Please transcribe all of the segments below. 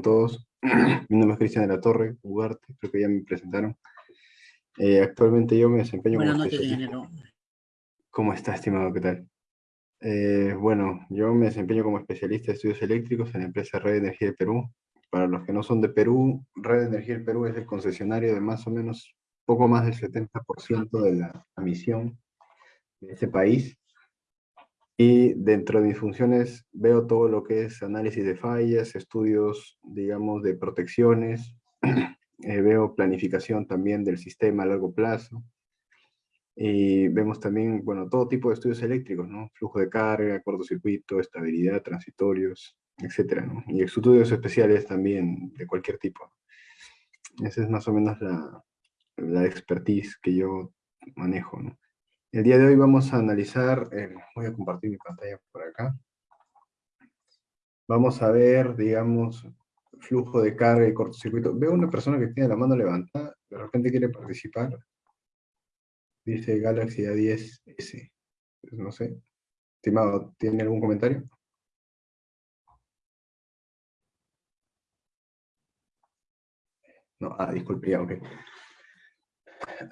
con todos. Mi nombre es Cristian de la Torre, Ugarte, creo que ya me presentaron. Eh, actualmente yo me desempeño Buenas como noches, ingeniero. ¿Cómo está, estimado? ¿Qué tal? Eh, bueno, yo me desempeño como especialista de estudios eléctricos en la empresa Red Energía de Perú. Para los que no son de Perú, Red Energía del Perú es el concesionario de más o menos poco más del 70% de la emisión de ese país. Y dentro de mis funciones veo todo lo que es análisis de fallas, estudios, digamos, de protecciones, eh, veo planificación también del sistema a largo plazo, y vemos también, bueno, todo tipo de estudios eléctricos, ¿no? Flujo de carga, cortocircuito, estabilidad, transitorios, etcétera, ¿no? Y estudios especiales también de cualquier tipo. Esa es más o menos la, la expertise que yo manejo, ¿no? El día de hoy vamos a analizar, eh, voy a compartir mi pantalla por acá. Vamos a ver, digamos, flujo de carga y cortocircuito. Veo una persona que tiene la mano levantada, de repente quiere participar. Dice Galaxy A10S. Pues no sé. Estimado, ¿tiene algún comentario? No, ah, disculpe, ya, ok.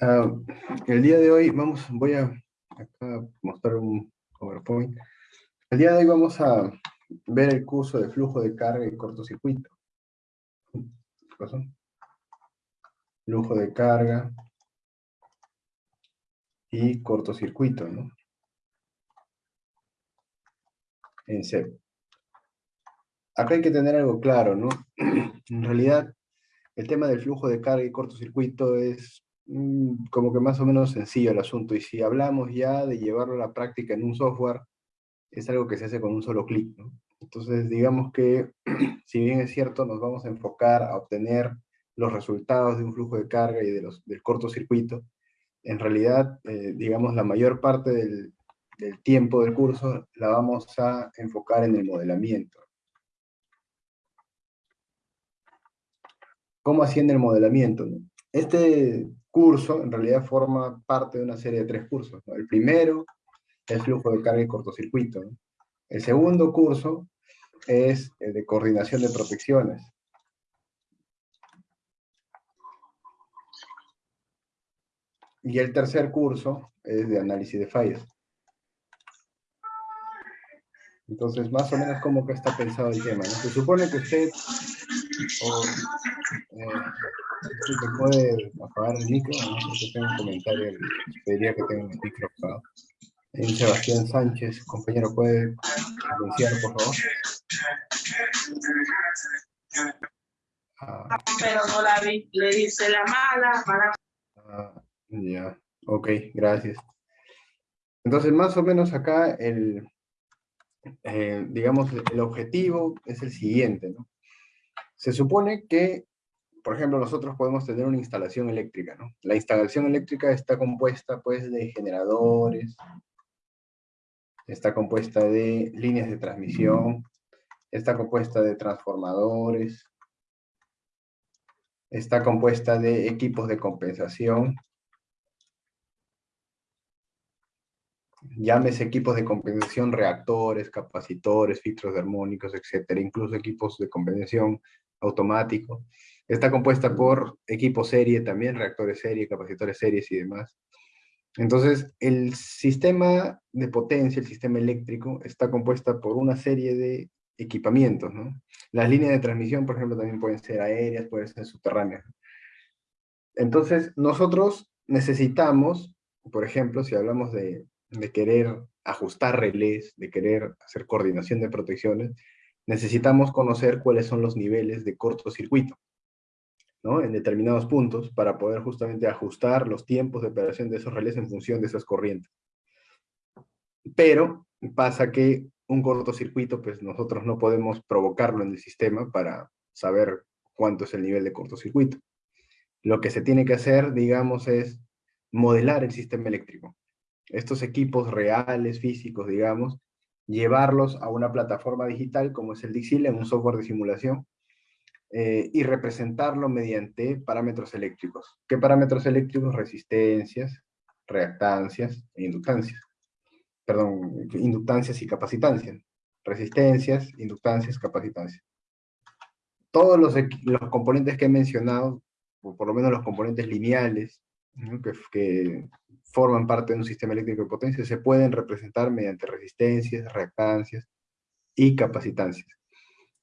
Ah, el día de hoy vamos, voy a acá mostrar un PowerPoint. El día de hoy vamos a ver el curso de flujo de carga y cortocircuito. ¿Qué pasó? Flujo de carga y cortocircuito, ¿no? En CEP. Acá hay que tener algo claro, ¿no? En realidad, el tema del flujo de carga y cortocircuito es como que más o menos sencillo el asunto, y si hablamos ya de llevarlo a la práctica en un software, es algo que se hace con un solo clic, ¿no? Entonces, digamos que, si bien es cierto, nos vamos a enfocar a obtener los resultados de un flujo de carga y de los, del cortocircuito, en realidad, eh, digamos, la mayor parte del, del tiempo del curso la vamos a enfocar en el modelamiento. ¿Cómo asciende el modelamiento? Este curso en realidad forma parte de una serie de tres cursos. El primero es flujo de carga y cortocircuito. El segundo curso es el de coordinación de protecciones. Y el tercer curso es de análisis de fallas. Entonces, más o menos cómo que está pensado el tema. Se supone que usted eh, si se puede apagar el micro, ¿no? Porque tengo un comentario, pediría que tenga el micro apagado. Sebastián Sánchez, compañero, ¿puede silenciar, por favor? Ah, pero no la vi. Le dice la mala, mala. ah, ya, ok, gracias. Entonces, más o menos acá, el, eh, digamos, el objetivo es el siguiente, ¿no? Se supone que, por ejemplo, nosotros podemos tener una instalación eléctrica. La instalación eléctrica está compuesta, pues, de generadores, está compuesta de líneas de transmisión, está compuesta de transformadores, está compuesta de equipos de compensación, llámese equipos de compensación, reactores, capacitores, filtros armónicos, etcétera, incluso equipos de compensación automático. Está compuesta por equipos serie también, reactores serie, capacitores series y demás. Entonces, el sistema de potencia, el sistema eléctrico, está compuesta por una serie de equipamientos, ¿no? Las líneas de transmisión, por ejemplo, también pueden ser aéreas, pueden ser subterráneas. Entonces, nosotros necesitamos, por ejemplo, si hablamos de, de querer ajustar relés, de querer hacer coordinación de protecciones, necesitamos conocer cuáles son los niveles de cortocircuito, ¿no? En determinados puntos, para poder justamente ajustar los tiempos de operación de esos relés en función de esas corrientes. Pero pasa que un cortocircuito, pues nosotros no podemos provocarlo en el sistema para saber cuánto es el nivel de cortocircuito. Lo que se tiene que hacer, digamos, es modelar el sistema eléctrico. Estos equipos reales, físicos, digamos, llevarlos a una plataforma digital como es el Dixil, en un software de simulación, eh, y representarlo mediante parámetros eléctricos. ¿Qué parámetros eléctricos? Resistencias, reactancias e inductancias. Perdón, inductancias y capacitancias. Resistencias, inductancias, capacitancias. todos los, los componentes que he mencionado, o por lo menos los componentes lineales, que, que, forman parte de un sistema eléctrico de potencia, se pueden representar mediante resistencias, reactancias y capacitancias,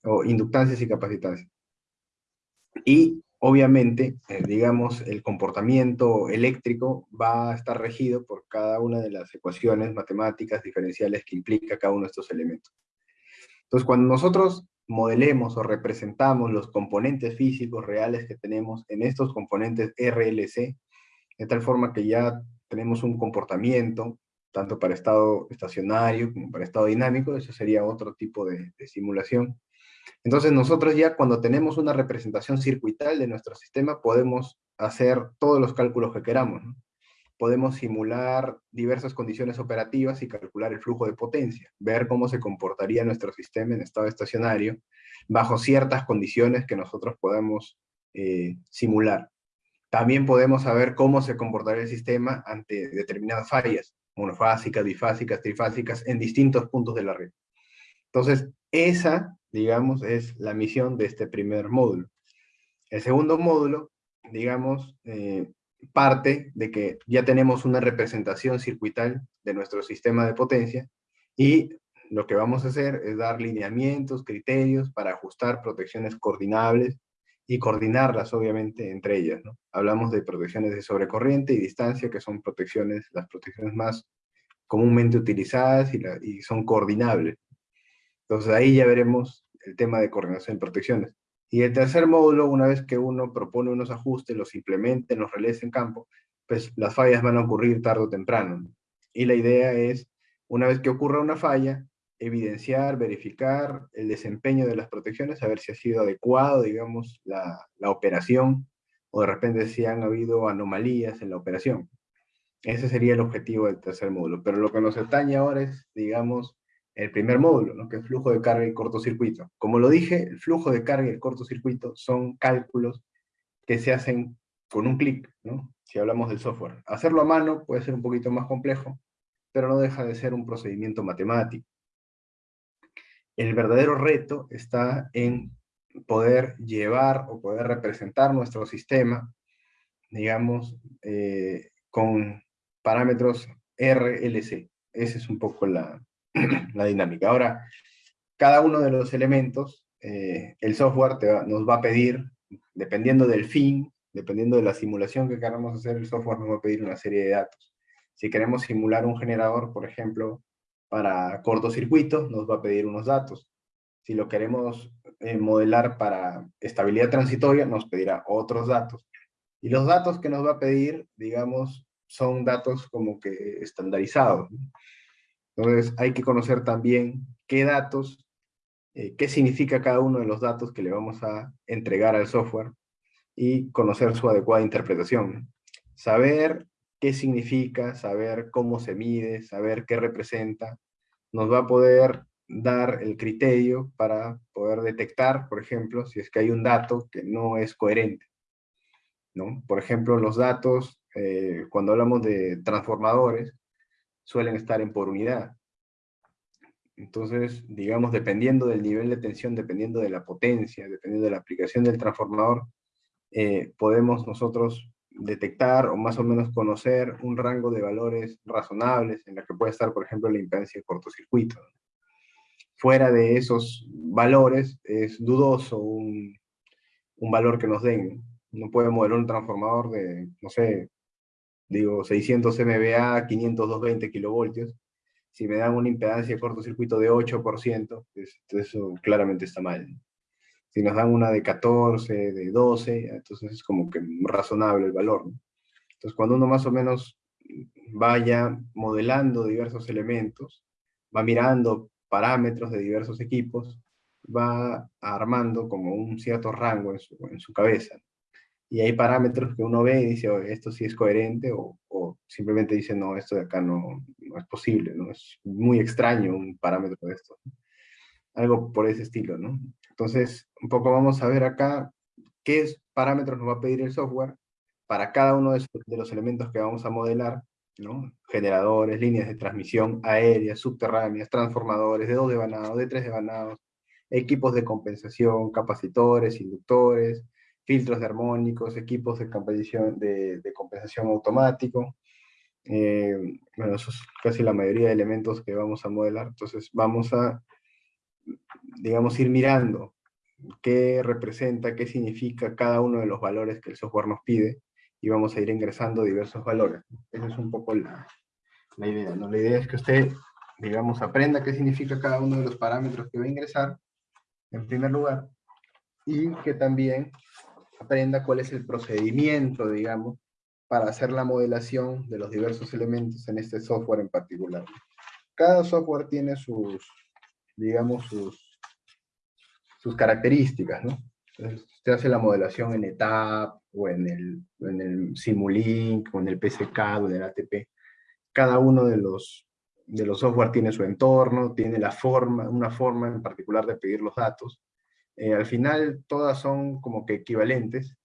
o inductancias y capacitancias. Y obviamente, eh, digamos, el comportamiento eléctrico va a estar regido por cada una de las ecuaciones matemáticas diferenciales que implica cada uno de estos elementos. Entonces, cuando nosotros modelemos o representamos los componentes físicos reales que tenemos en estos componentes RLC, de tal forma que ya tenemos un comportamiento, tanto para estado estacionario como para estado dinámico, eso sería otro tipo de, simulación. Entonces nosotros ya cuando tenemos una representación circuital de nuestro sistema, podemos hacer todos los cálculos que queramos. Podemos simular diversas condiciones operativas y calcular el flujo de potencia, ver cómo se comportaría nuestro sistema en estado estacionario, bajo ciertas condiciones que nosotros podemos eh, simular. También podemos saber cómo se comportaría el sistema ante determinadas fallas, monofásicas, bifásicas, trifásicas, en distintos puntos de la red. Entonces, esa, digamos, es la misión de este primer módulo. El segundo módulo, digamos, eh, parte de que ya tenemos una representación circuital de nuestro sistema de potencia y lo que vamos a hacer es dar lineamientos, criterios para ajustar protecciones coordinables y coordinarlas obviamente entre ellas. Hablamos de protecciones de sobrecorriente y distancia, que son protecciones, las protecciones más comúnmente utilizadas y, y son coordinables. Entonces ahí ya veremos el tema de coordinación de protecciones. Y el tercer módulo, una vez que uno propone unos ajustes, los implemente, los realice en campo, pues las fallas van a ocurrir tarde o temprano. Y la idea es, una vez que ocurra una falla, evidenciar, verificar el desempeño de las protecciones, a ver si ha sido adecuado, digamos, la, la operación, o de repente si han habido anomalías en la operación. Ese sería el objetivo del tercer módulo. Pero lo que nos atañe ahora es, digamos, el primer módulo, ¿no? que es flujo de carga y cortocircuito. Como lo dije, el flujo de carga y el cortocircuito son cálculos que se hacen con un clic, ¿no? si hablamos del software. Hacerlo a mano puede ser un poquito más complejo, pero no deja de ser un procedimiento matemático el verdadero reto está en poder llevar o poder representar nuestro sistema, digamos, eh, con parámetros RLC. Esa es un poco la, dinámica. Ahora, cada uno de los elementos, eh, el software nos va a pedir, dependiendo del fin, dependiendo de la simulación que queramos hacer, el software nos va a pedir una serie de datos. Si queremos simular un generador, por ejemplo, para cortocircuito nos va a pedir unos datos. Si lo queremos eh, modelar para estabilidad transitoria, nos pedirá otros datos. Y los datos que nos va a pedir, digamos, son datos como que estandarizados. Entonces hay que conocer también qué datos, eh, qué significa cada uno de los datos que le vamos a entregar al software y conocer su adecuada interpretación. Saber qué significa, saber cómo se mide, saber qué representa, nos va a poder dar el criterio para poder detectar, por ejemplo, si es que hay un dato que no es coherente. ¿no? Por ejemplo, los datos, eh, cuando hablamos de transformadores, suelen estar en por unidad. Entonces, digamos, dependiendo del nivel de tensión, dependiendo de la potencia, dependiendo de la aplicación del transformador, eh, podemos nosotros detectar o más o menos conocer un rango de valores razonables en la que puede estar, por ejemplo, la impedancia de cortocircuito. Fuera de esos valores es dudoso un, un valor que nos den. No puede modelar un transformador de, no sé, digo, 600 MVA, 500, 220 kilovoltios. Si me dan una impedancia de cortocircuito de 8%, pues, eso claramente está mal si nos dan una de 14, de 12, entonces es como que razonable el valor. Entonces cuando uno más o menos vaya modelando diversos elementos, va mirando parámetros de diversos equipos, va armando como un cierto rango en su, en su cabeza. Y hay parámetros que uno ve y dice, esto sí es coherente, o, simplemente dice, no, esto de acá no, no, es posible, ¿no? Es muy extraño un parámetro de esto. Algo por ese estilo, ¿no? Entonces, un poco vamos a ver acá qué parámetros nos va a pedir el software para cada uno de, los elementos que vamos a modelar, ¿no? Generadores, líneas de transmisión aéreas, subterráneas, transformadores, de dos devanados, de tres devanados, equipos de compensación, capacitores, inductores, filtros de armónicos, equipos de compensación, de, compensación automático. Eh, bueno, eso es casi la mayoría de elementos que vamos a modelar. Entonces vamos a, digamos, ir mirando qué representa, qué significa cada uno de los valores que el software nos pide y vamos a ir ingresando diversos valores. Esa es un poco la, la idea. ¿no? La idea es que usted, digamos, aprenda qué significa cada uno de los parámetros que va a ingresar, en primer lugar, y que también aprenda cuál es el procedimiento, digamos, para hacer la modelación de los diversos elementos en este software en particular. Cada software tiene sus, digamos, sus, sus características, ¿no? Entonces, usted hace la modelación en ETAP, o en el, en el Simulink, o en el PSK, o en el ATP. Cada uno de los, de los software tiene su entorno, tiene la forma, una forma en particular de pedir los datos. Eh, al final, todas son como que equivalentes,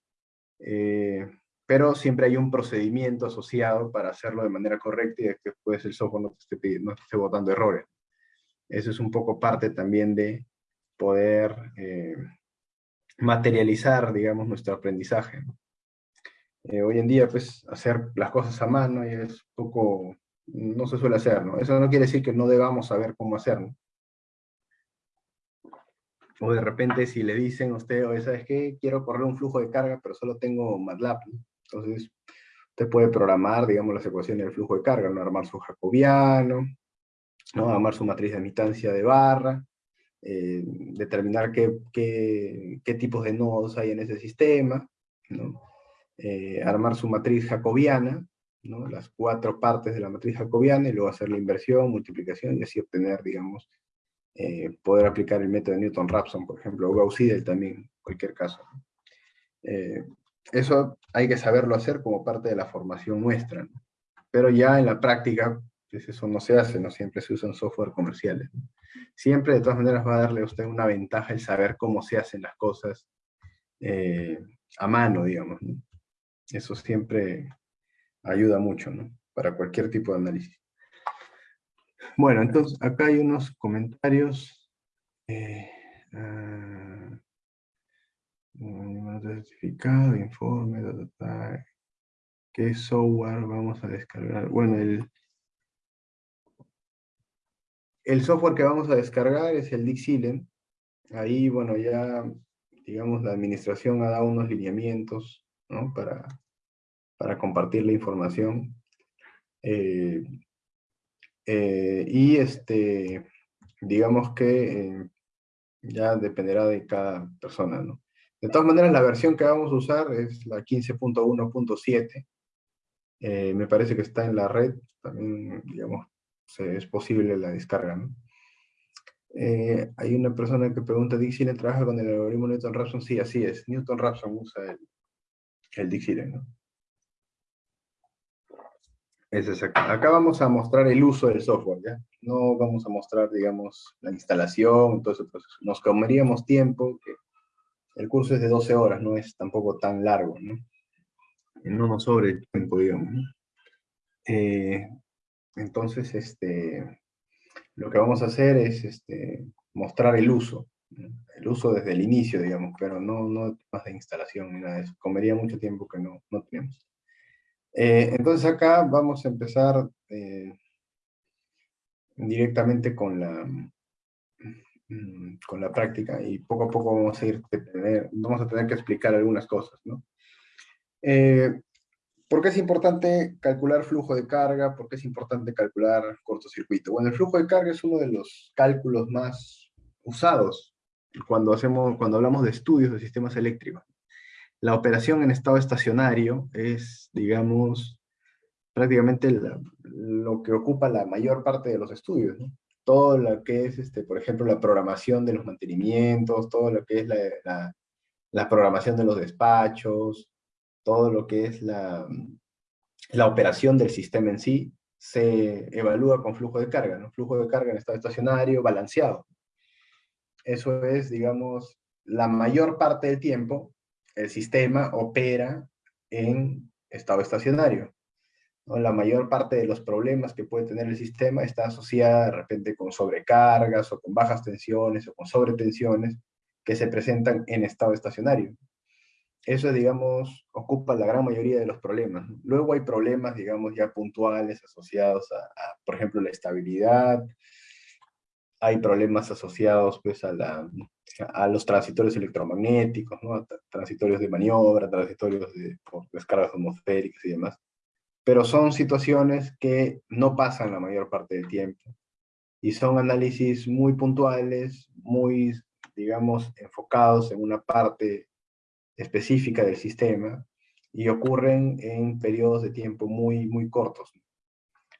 eh, pero siempre hay un procedimiento asociado para hacerlo de manera correcta y que después el software no te esté, no esté botando errores. Eso es un poco parte también de poder eh, materializar, digamos, nuestro aprendizaje. Eh, hoy en día, pues, hacer las cosas a mano es poco, no se suele hacer, ¿no? Eso no quiere decir que no debamos saber cómo hacerlo. O de repente si le dicen a usted, oye, ¿sabes qué? Quiero correr un flujo de carga, pero solo tengo MATLAB. Entonces, usted puede programar, digamos, las ecuaciones del flujo de carga, ¿no? Armar su jacobiano, ¿no? Armar su matriz de admitancia de barra, eh, determinar qué, tipos de nodos hay en ese sistema, eh, armar su matriz jacobiana, ¿no? las cuatro partes de la matriz jacobiana, y luego hacer la inversión, multiplicación, y así obtener, digamos, eh, poder aplicar el método de Newton-Raphson, por ejemplo, o Gauss-Seidel también, en cualquier caso. eso hay que saberlo hacer como parte de la formación nuestra, pero ya en la práctica, pues eso no se hace, no siempre se usan software comerciales siempre de todas maneras va a darle a usted una ventaja el saber cómo se hacen las cosas eh, a mano, digamos. Eso siempre ayuda mucho, ¿no? Para cualquier tipo de análisis. Bueno, entonces acá hay unos comentarios. Eh, uh, certificado, informe, ¿qué software vamos a descargar? Bueno, el, el software que vamos a descargar es el Dixilent. Ahí, bueno, ya, digamos, la administración ha dado unos lineamientos. Para, para compartir la información. Eh, eh, y, este, digamos que eh, ya dependerá de cada persona, ¿no? De todas maneras, la versión que vamos a usar es la 15.1.7. me parece que está en la red, también, digamos, es posible la descarga. ¿no? Eh, hay una persona que pregunta, ¿Dixieland trabaja con el algoritmo Newton-Raphson? Sí, así es. Newton-Raphson usa el, el Dixieland. ¿no? Es exacto. Acá vamos a mostrar el uso del software, ¿ya? No vamos a mostrar, digamos, la instalación, todo ese proceso. Nos comeríamos tiempo, que el curso es de 12 horas, no es tampoco tan largo, ¿no? No nos sobre el tiempo, digamos. Eh, entonces, este, lo que vamos a hacer es este, mostrar el uso, el uso desde el inicio, digamos, pero no, no más de instalación ni nada de eso. Comería mucho tiempo que no, no tenemos. Eh, entonces acá vamos a empezar eh, directamente con la, mm, con la práctica y poco a poco vamos a ir tener, vamos a tener que explicar algunas cosas, ¿no? Eh, ¿Por qué es importante calcular flujo de carga? ¿Por qué es importante calcular cortocircuito? Bueno, el flujo de carga es uno de los cálculos más usados cuando, hacemos, cuando hablamos de estudios de sistemas eléctricos. La operación en estado estacionario es, digamos, prácticamente lo que ocupa la mayor parte de los estudios. Todo lo que es, este, por ejemplo, la programación de los mantenimientos, todo lo que es la, la programación de los despachos, todo lo que es la, la operación del sistema en sí, se evalúa con flujo de carga, ¿no? Flujo de carga en estado estacionario, balanceado. Eso es, digamos, la mayor parte del tiempo, el sistema opera en estado estacionario. La mayor parte de los problemas que puede tener el sistema está asociada de repente con sobrecargas o con bajas tensiones o con sobretensiones que se presentan en estado estacionario. Eso, digamos, ocupa la gran mayoría de los problemas. Luego hay problemas, digamos, ya puntuales asociados a, por ejemplo, la estabilidad, hay problemas asociados pues, a, la, a los transitorios electromagnéticos, ¿no? transitorios de maniobra, transitorios de, por descargas atmosféricas y demás. Pero son situaciones que no pasan la mayor parte del tiempo. Y son análisis muy puntuales, muy, digamos, enfocados en una parte específica del sistema y ocurren en periodos de tiempo muy, muy cortos.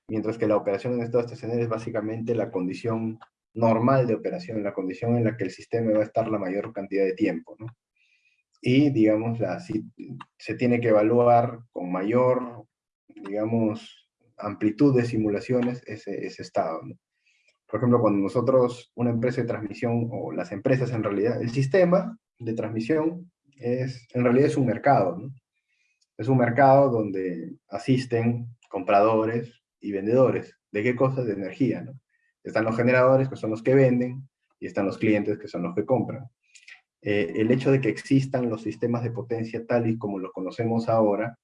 Mientras que la operación en estado estacionario es básicamente la condición normal de operación, la condición en la que el sistema va a estar la mayor cantidad de tiempo. ¿no? Y, digamos, la, si, se tiene que evaluar con mayor, digamos, amplitud de simulaciones ese, ese estado. Por ejemplo, cuando nosotros, una empresa de transmisión, o las empresas en realidad, el sistema de transmisión es, en realidad es un mercado. Es un mercado donde asisten compradores y vendedores. ¿De qué cosas? De energía, ¿no? Están los generadores, que son los que venden, y están los clientes, que son los que compran. Eh, el hecho de que existan los sistemas de potencia tal y como los conocemos ahora,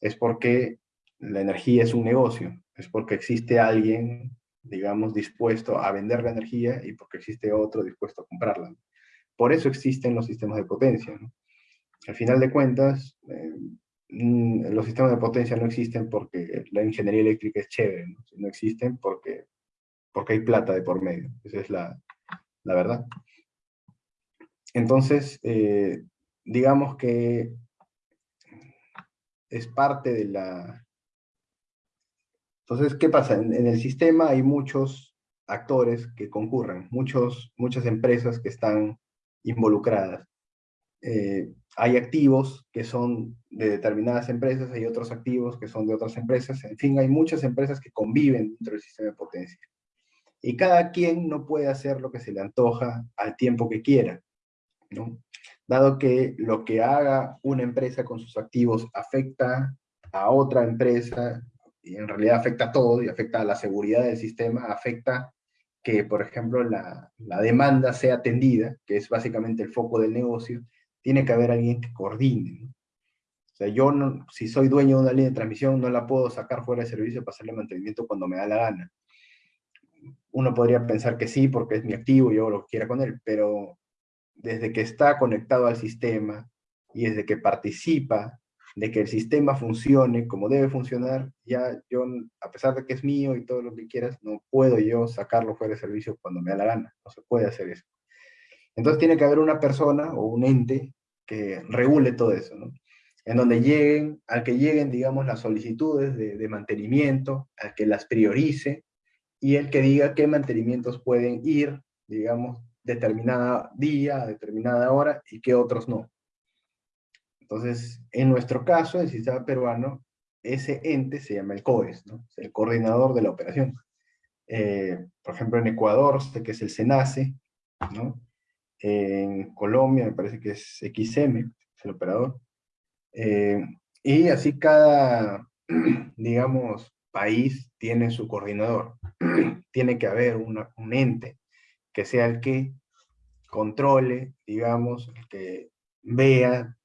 es porque la energía es un negocio, es porque existe alguien, digamos, dispuesto a vender la energía y porque existe otro dispuesto a comprarla. Por eso existen los sistemas de potencia. Al final de cuentas, eh, mm, los sistemas de potencia no existen porque la ingeniería eléctrica es chévere, no existen porque porque hay plata de por medio. Esa es la, la verdad. Entonces, eh, digamos que es parte de la... Entonces, ¿qué pasa? En, el sistema hay muchos actores que concurren, muchos, muchas empresas que están involucradas. Eh, hay activos que son de determinadas empresas, hay otros activos que son de otras empresas, en fin, hay muchas empresas que conviven dentro del sistema de potencia y cada quien no puede hacer lo que se le antoja al tiempo que quiera. Dado que lo que haga una empresa con sus activos afecta a otra empresa, y en realidad afecta a todo, y afecta a la seguridad del sistema, afecta que, por ejemplo, la, la demanda sea atendida, que es básicamente el foco del negocio, tiene que haber alguien que coordine, ¿no? O sea, yo, no, si soy dueño de una línea de transmisión, no la puedo sacar fuera de servicio para hacerle mantenimiento cuando me da la gana uno podría pensar que sí, porque es mi activo y yo lo quiera con él, pero desde que está conectado al sistema y desde que participa de que el sistema funcione como debe funcionar, ya yo, a pesar de que es mío y todo lo que quieras, no puedo yo sacarlo fuera de servicio cuando me da la gana, no se puede hacer eso. Entonces tiene que haber una persona o un ente que regule todo eso. En donde lleguen, al que lleguen, digamos, las solicitudes de, de mantenimiento, al que las priorice, y el que diga qué mantenimientos pueden ir, digamos, determinada día, determinada hora, y qué otros no. Entonces, en nuestro caso, el sistema peruano, ese ente se llama el COES, ¿no? el coordinador de la operación. Eh, por ejemplo, en Ecuador, sé que es el SENACE, ¿no? En Colombia me parece que es XM, es el operador. Eh, y así cada, digamos, país tiene su coordinador. tiene que haber un ente que sea el que controle, digamos, el que vea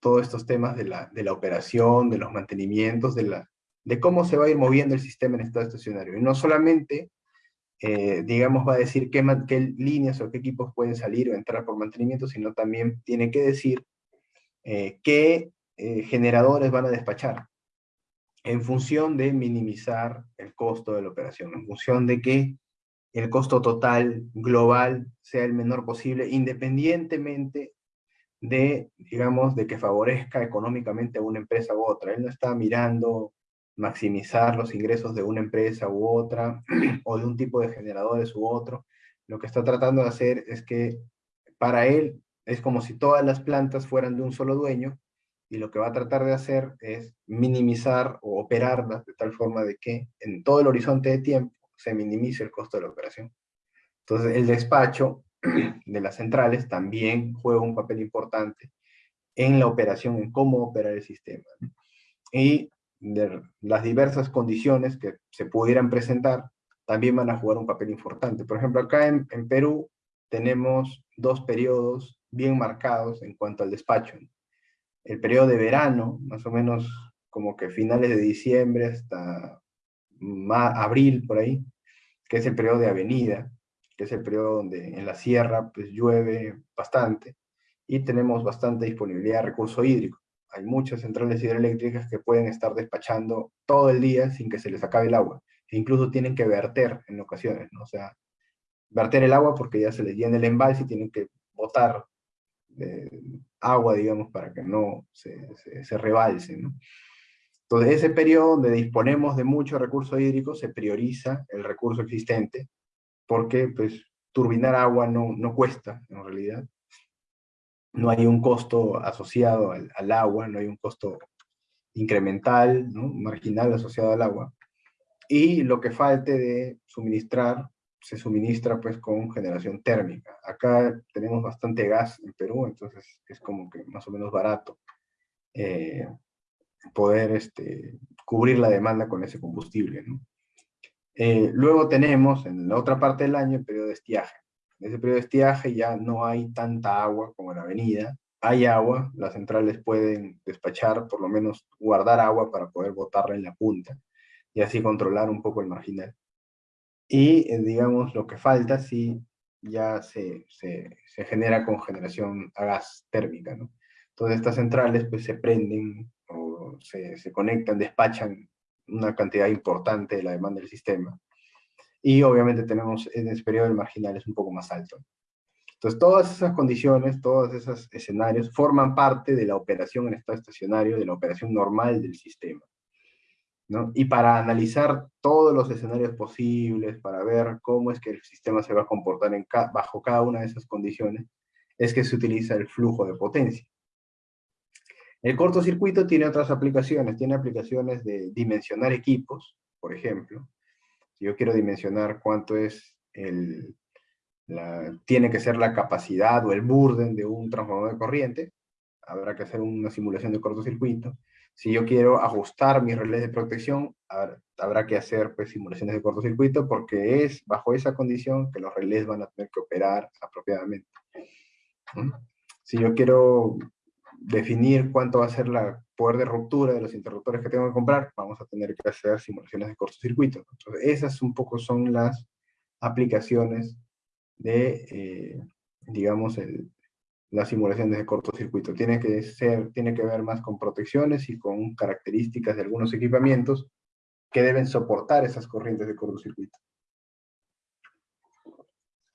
todos estos temas de la, operación, de los mantenimientos, de, cómo se va a ir moviendo el sistema en estado estacionario. Y no solamente, eh, digamos, va a decir qué, qué líneas o qué equipos pueden salir o entrar por mantenimiento, sino también tiene que decir eh, qué eh, generadores van a despachar en función de minimizar el costo de la operación, en función de que el costo total global sea el menor posible, independientemente de, digamos, de que favorezca económicamente a una empresa u otra. Él no está mirando maximizar los ingresos de una empresa u otra, o de un tipo de generadores u otro. Lo que está tratando de hacer es que para él es como si todas las plantas fueran de un solo dueño, y lo que va a tratar de hacer es minimizar o operarlas de tal forma de que en todo el horizonte de tiempo se minimice el costo de la operación. Entonces el despacho de las centrales también juega un papel importante en la operación, en cómo operar el sistema. Y las diversas condiciones que se pudieran presentar, también van a jugar un papel importante. Por ejemplo, acá en, en Perú tenemos dos periodos bien marcados en cuanto al despacho. El periodo de verano, más o menos como que finales de diciembre hasta abril, por ahí, que es el periodo de avenida, que es el periodo donde en la sierra pues llueve bastante, y tenemos bastante disponibilidad de recurso hídrico. Hay muchas centrales hidroeléctricas que pueden estar despachando todo el día sin que se les acabe el agua, e incluso tienen que verter en ocasiones, ¿no? O sea, verter el agua porque ya se les llena el embalse y tienen que botar agua, digamos, para que no se, se, rebalse, ¿no? Entonces, ese periodo donde disponemos de mucho recurso hídrico, se prioriza el recurso existente, porque pues, turbinar agua no, no cuesta, en realidad. No hay un costo asociado al, al agua, no hay un costo incremental, ¿no? marginal asociado al agua. Y lo que falte de suministrar se suministra pues con generación térmica. Acá tenemos bastante gas en Perú, entonces es como que más o menos barato eh, poder este, cubrir la demanda con ese combustible. Eh, luego tenemos en la otra parte del año el periodo de estiaje. En ese periodo de estiaje ya no hay tanta agua como en la avenida, hay agua, las centrales pueden despachar, por lo menos guardar agua para poder botarla en la punta y así controlar un poco el marginal. Y, eh, digamos, lo que falta sí ya se, se, se, genera con generación a gas térmica, ¿no? Entonces estas centrales pues se prenden o se, se conectan, despachan una cantidad importante de la demanda del sistema. Y obviamente tenemos en ese periodo el marginal es un poco más alto. Entonces todas esas condiciones, todos esos escenarios forman parte de la operación en estado estacionario, de la operación normal del sistema. Y para analizar todos los escenarios posibles, para ver cómo es que el sistema se va a comportar bajo cada una de esas condiciones, es que se utiliza el flujo de potencia. El cortocircuito tiene otras aplicaciones, tiene aplicaciones de dimensionar equipos, por ejemplo. Si yo quiero dimensionar cuánto es el, tiene que ser la capacidad o el burden de un transformador de corriente, habrá que hacer una simulación de cortocircuito. Si yo quiero ajustar mis relés de protección, habrá que hacer pues, simulaciones de cortocircuito porque es bajo esa condición que los relés van a tener que operar apropiadamente. Si yo quiero definir cuánto va a ser la poder de ruptura de los interruptores que tengo que comprar, vamos a tener que hacer simulaciones de cortocircuito. Entonces, esas un poco son las aplicaciones de, eh, digamos, el, las simulaciones de cortocircuito. Tiene que, ser, tiene que ver más con protecciones y con características de algunos equipamientos que deben soportar esas corrientes de cortocircuito.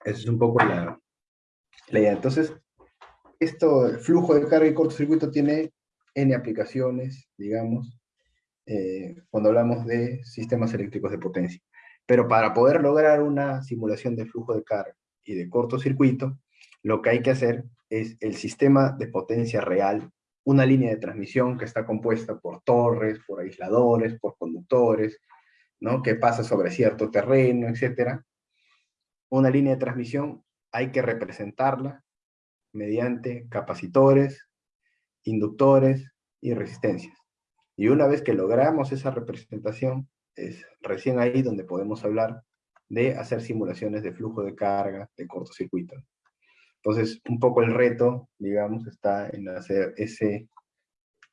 Esa es un poco la, la idea. Entonces, esto, el flujo de carga y cortocircuito tiene N aplicaciones, digamos, eh, cuando hablamos de sistemas eléctricos de potencia. Pero para poder lograr una simulación de flujo de carga y de cortocircuito, lo que hay que hacer es el sistema de potencia real, una línea de transmisión que está compuesta por torres, por aisladores, por conductores, ¿no? que pasa sobre cierto terreno, etc. Una línea de transmisión hay que representarla mediante capacitores, inductores y resistencias. Y una vez que logramos esa representación, es recién ahí donde podemos hablar de hacer simulaciones de flujo de carga de cortocircuito. Entonces, un poco el reto, digamos, está en hacer ese,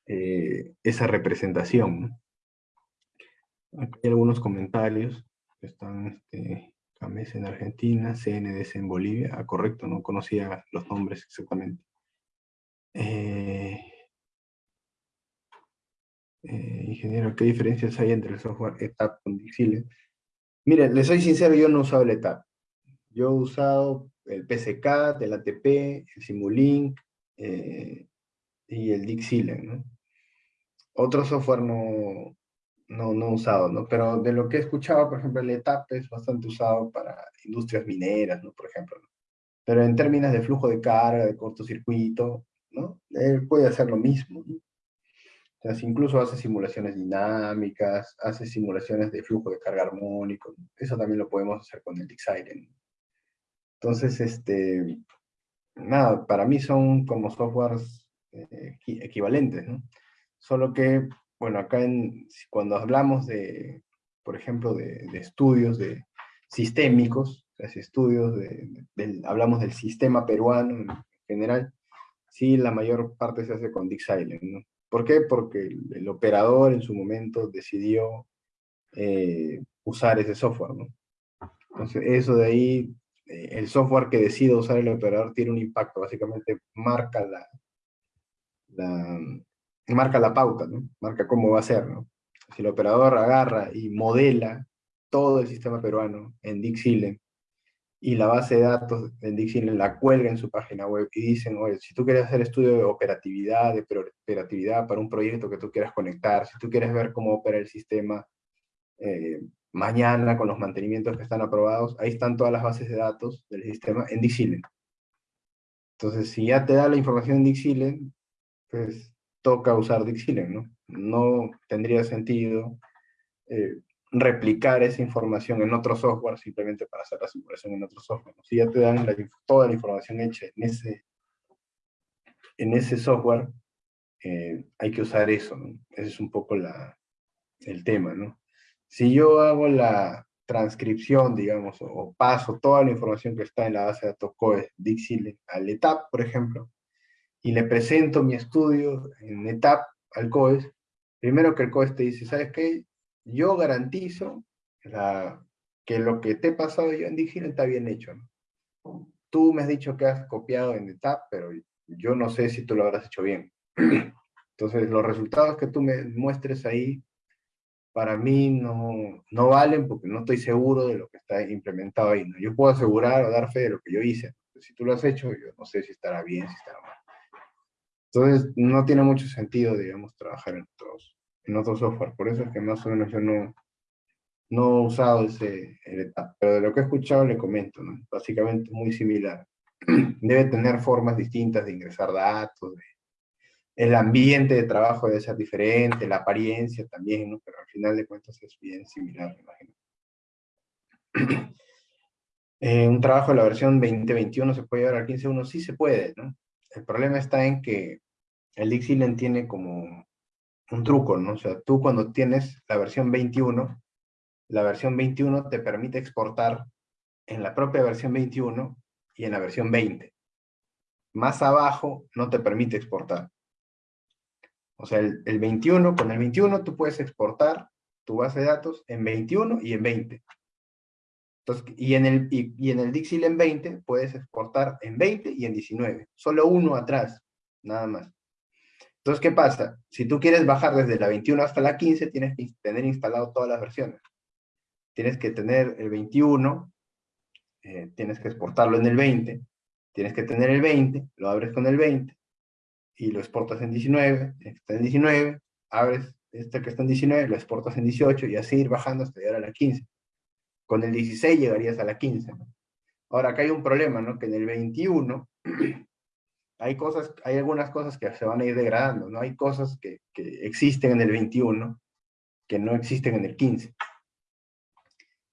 eh, esa representación. Aquí hay algunos comentarios están, este, en Argentina, CNDS en Bolivia. Ah, correcto, no conocía los nombres exactamente. Eh, eh, ingeniero, ¿qué diferencias hay entre el software ETAP con Dixile? Mire, les soy sincero, yo no usado el ETAP. Yo he usado el PCK, el ATP, el Simulink eh, y el Dixile, ¿no? Otro software no, no, no usado, ¿no? Pero de lo que he escuchado, por ejemplo, el ETAP es bastante usado para industrias mineras, ¿no? Por ejemplo. Pero en términos de flujo de carga, de cortocircuito, ¿no? Él puede hacer lo mismo, ¿no? Sea, incluso hace simulaciones dinámicas, hace simulaciones de flujo de carga armónico. Eso también lo podemos hacer con el Dixile, entonces, este, nada, para mí son como softwares eh, equivalentes. Solo que, bueno, acá en, cuando hablamos de, por ejemplo, de, estudios de sistémicos, estudios de, hablamos del sistema peruano en general, sí, la mayor parte se hace con Dick Silent, ¿no? ¿Por qué? Porque el, operador en su momento decidió eh, usar ese software. Entonces, eso de ahí, el software que decide usar el operador tiene un impacto, básicamente marca la, marca la pauta. Marca cómo va a ser. Si el operador agarra y modela todo el sistema peruano en Dixile y la base de datos en Dixile la cuelga en su página web y dicen, oye, si tú quieres hacer estudio de operatividad, de operatividad para un proyecto que tú quieras conectar, si tú quieres ver cómo opera el sistema eh, mañana con los mantenimientos que están aprobados, ahí están todas las bases de datos del sistema en Dixile. Entonces, si ya te da la información en Dixile, pues toca usar Dixile, ¿no? No tendría sentido eh, replicar esa información en otro software simplemente para hacer la simulación en otro software. Si ya te dan toda la información hecha en ese, en ese software, eh, hay que usar eso, ¿no? Ese es un poco la, el tema, ¿no? Si yo hago la transcripción, digamos, o, paso toda la información que está en la base de datos COE Dixile al ETAP, por ejemplo, y le presento mi estudio en ETAP al COES, primero que el COES te dice, ¿sabes qué? Yo garantizo que lo que te he pasado yo en Digile está bien hecho. Tú me has dicho que has copiado en ETAP, pero yo no sé si tú lo habrás hecho bien. Entonces, los resultados que tú me muestres ahí, para mí no, no valen porque no estoy seguro de lo que está implementado ahí. ¿no? Yo puedo asegurar o dar fe de lo que yo hice. Si tú lo has hecho, yo no sé si estará bien, si estará mal. Entonces, no tiene mucho sentido, digamos, trabajar en otros, en otro software. Por eso es que más o menos yo no, no he usado ese etapa. Pero de lo que he escuchado le comento, ¿no? Básicamente muy similar. Debe tener formas distintas de ingresar datos, el ambiente de trabajo debe ser diferente, la apariencia también, ¿no? Pero al final de cuentas es bien similar, me imagino. Eh, un trabajo de la versión 2021 se puede llevar al 15.1, sí se puede, ¿no? El problema está en que el Dixieland tiene como un truco, ¿no? O sea, tú cuando tienes la versión 21, la versión 21 te permite exportar en la propia versión 21 y en la versión 20. Más abajo no te permite exportar. O sea, el, 21, con el 21 tú puedes exportar tu base de datos en 21 y en 20. Entonces, y en el, y, en el Dixieland 20 puedes exportar en 20 y en 19. Solo uno atrás, nada más. Entonces, ¿qué pasa? Si tú quieres bajar desde la 21 hasta la 15, tienes que tener instalado todas las versiones. Tienes que tener el 21, eh, tienes que exportarlo en el 20, tienes que tener el 20, lo abres con el 20, y lo exportas en 19, está en 19, abres este que está en 19, lo exportas en 18, y así ir bajando hasta llegar a la 15. Con el 16 llegarías a la 15. Ahora, acá hay un problema, ¿no? Que en el 21 hay cosas, hay algunas cosas que se van a ir degradando, ¿no? Hay cosas que, que existen en el 21 que no existen en el 15.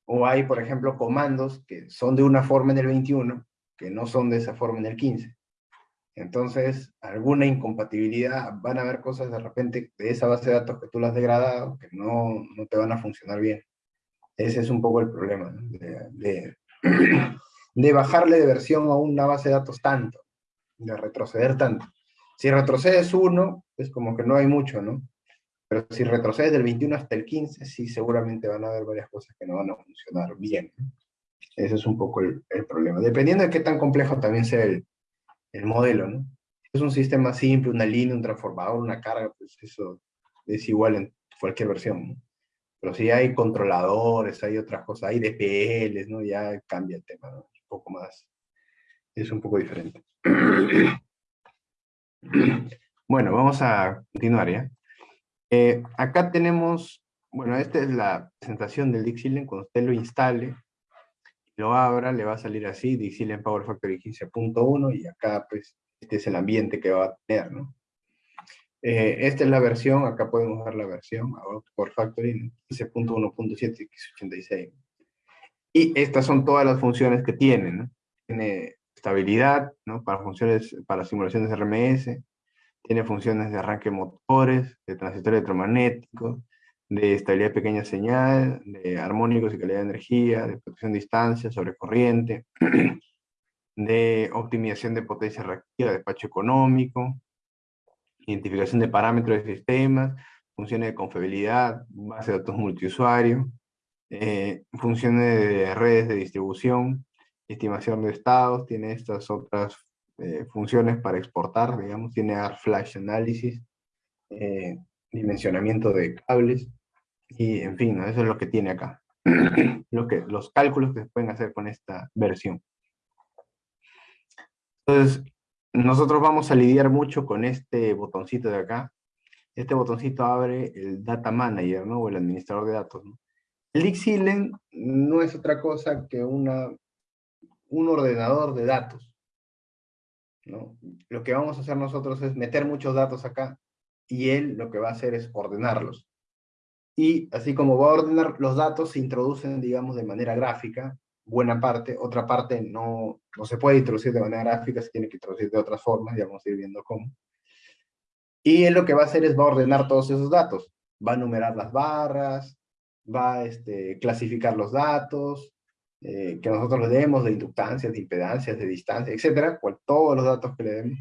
O hay, por ejemplo, comandos que son de una forma en el 21 que no son de esa forma en el 15. Entonces, alguna incompatibilidad, van a haber cosas de repente de esa base de datos que tú las degradado, que no, no te van a funcionar bien. Ese es un poco el problema, de, de bajarle de versión a una base de datos tanto de retroceder tanto. Si retrocedes uno, es como que no hay mucho, ¿no? Pero si retrocedes del 21 hasta el 15, sí, seguramente van a haber varias cosas que no van a funcionar bien. Ese es un poco el, problema. Dependiendo de qué tan complejo también sea el, el modelo, ¿no? Es un sistema simple, una línea, un transformador, una carga, pues eso es igual en cualquier versión. Pero si hay controladores, hay otras cosas, hay DPLs, ¿no? Ya cambia el tema, ¿no? Un poco más, es un poco diferente. Bueno, vamos a continuar ya. Eh, acá tenemos, bueno, esta es la presentación del Dixieland, cuando usted lo instale, lo abra, le va a salir así, Dixieland Power Factory 15.1, y acá pues este es el ambiente que va a tener, ¿no? Eh, esta es la versión, acá podemos ver la versión, Power Factory 15.1.7 x86. Y estas son todas las funciones que tiene, ¿no? Tiene estabilidad, ¿no? Para funciones, para simulaciones RMS, tiene funciones de arranque motores, de transistor electromagnético, de estabilidad de pequeña señal, de armónicos y calidad de energía, de protección de distancia, sobre corriente, de optimización de potencia reactiva, despacho económico, identificación de parámetros de sistemas, funciones de confiabilidad, base de datos multiusuario, eh, funciones de redes de distribución, estimación de estados, tiene estas otras eh, funciones para exportar, digamos, tiene Flash Analysis, eh, dimensionamiento de cables, y en fin, eso es lo que tiene acá. lo que, los cálculos que se pueden hacer con esta versión. Entonces, nosotros vamos a lidiar mucho con este botoncito de acá. Este botoncito abre el Data Manager, ¿no? O el administrador de datos, ¿no? El Dixilen no es otra cosa que una, un ordenador de datos. ¿no? Lo que vamos a hacer nosotros es meter muchos datos acá y él lo que va a hacer es ordenarlos. Y así como va a ordenar los datos, se introducen, digamos, de manera gráfica, buena parte, otra parte no, no se puede introducir de manera gráfica, se tiene que introducir de otras formas, ya vamos a ir viendo cómo. Y él lo que va a hacer es va a ordenar todos esos datos, va a numerar las barras, va a este, clasificar los datos, eh, que nosotros le demos de inductancias, de impedancias, de distancia, etcétera, cual, todos los datos que le demos,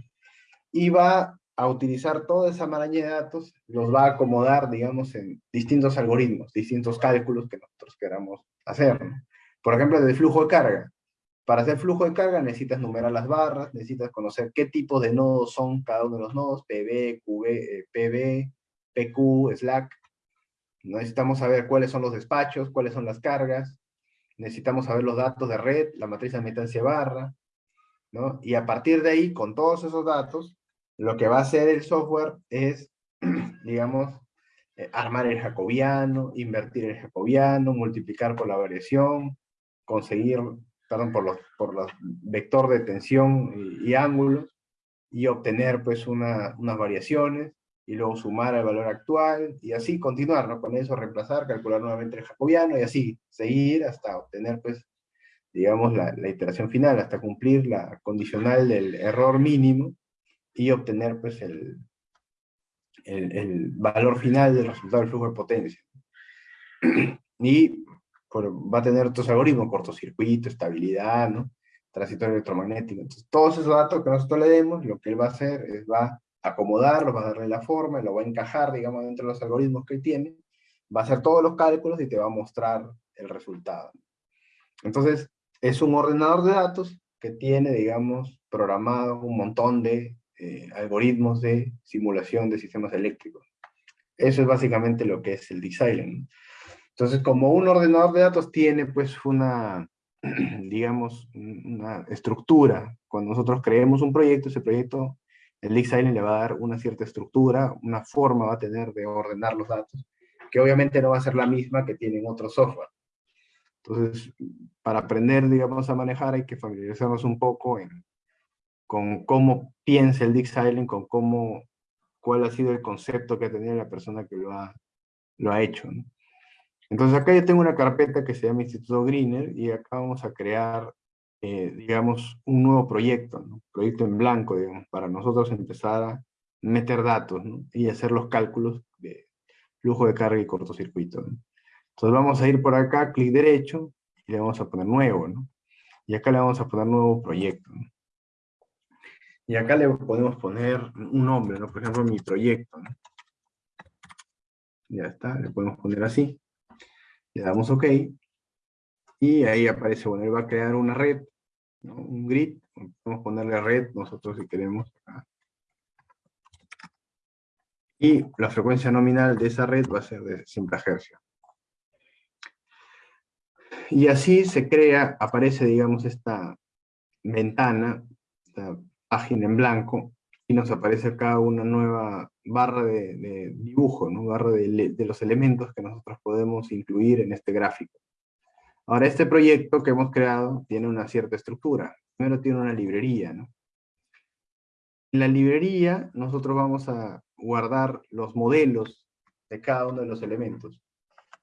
y va a utilizar toda esa maraña de datos, los va a acomodar, digamos, en distintos algoritmos, distintos cálculos que nosotros queramos hacer. Por ejemplo, de flujo de carga. Para hacer flujo de carga necesitas numerar las barras, necesitas conocer qué tipo de nodos son cada uno de los nodos, PB, QB, eh, PB, PQ, Slack, Necesitamos saber cuáles son los despachos, cuáles son las cargas. Necesitamos saber los datos de red, la matriz de admitancia barra. ¿no? Y a partir de ahí, con todos esos datos, lo que va a hacer el software es, digamos, eh, armar el jacobiano, invertir el jacobiano, multiplicar por la variación, conseguir, perdón, por los, por los vector de tensión y, ángulos, y obtener pues una, unas variaciones, y luego sumar el valor actual, y así continuar, ¿no? Con eso reemplazar, calcular nuevamente el jacobiano, y así seguir hasta obtener, pues, digamos, la iteración final, hasta cumplir la condicional del error mínimo, y obtener, pues, el, el, valor final del resultado del flujo de potencia. y pues, va a tener otros algoritmos, cortocircuito, estabilidad, ¿no? transitorio electromagnético. Entonces, todos esos datos que nosotros le demos, lo que él va a hacer es va acomodarlo, va a darle la forma, lo va a encajar, digamos, dentro de los algoritmos que tiene, va a hacer todos los cálculos y te va a mostrar el resultado. Entonces, es un ordenador de datos que tiene, digamos, programado un montón de eh, algoritmos de simulación de sistemas eléctricos. Eso es básicamente lo que es el design. Entonces, como un ordenador de datos tiene, pues, una, digamos, una estructura. Cuando nosotros creemos un proyecto, ese proyecto el Island le va a dar una cierta estructura, una forma va a tener de ordenar los datos, que obviamente no va a ser la misma que tienen otros software. Entonces, para aprender, digamos, a manejar hay que familiarizarnos un poco con cómo piensa el Island, con cómo, cuál ha sido el concepto que ha tenido la persona que lo ha, lo ha hecho. Entonces acá yo tengo una carpeta que se llama Instituto Greener y acá vamos a crear eh, digamos, un nuevo proyecto, proyecto en blanco, digamos, para nosotros empezar a meter datos y hacer los cálculos de flujo de carga y cortocircuito. Entonces vamos a ir por acá, clic derecho, y le vamos a poner nuevo, ¿no? Y acá le vamos a poner nuevo proyecto. Y acá le podemos poner un nombre, ¿no? Por ejemplo, mi proyecto. Ya está, le podemos poner así. Le damos OK. Y ahí aparece, bueno, él va a crear una red un grid, podemos ponerle red nosotros si queremos. Y la frecuencia nominal de esa red va a ser de 100 Hz. Y así se crea, aparece, digamos, esta ventana, esta página en blanco, y nos aparece acá una nueva barra de, dibujo, ¿no? barra de, de los elementos que nosotros podemos incluir en este gráfico. Ahora, este proyecto que hemos creado tiene una cierta estructura. Primero tiene una librería, ¿no? En la librería nosotros vamos a guardar los modelos de cada uno de los elementos.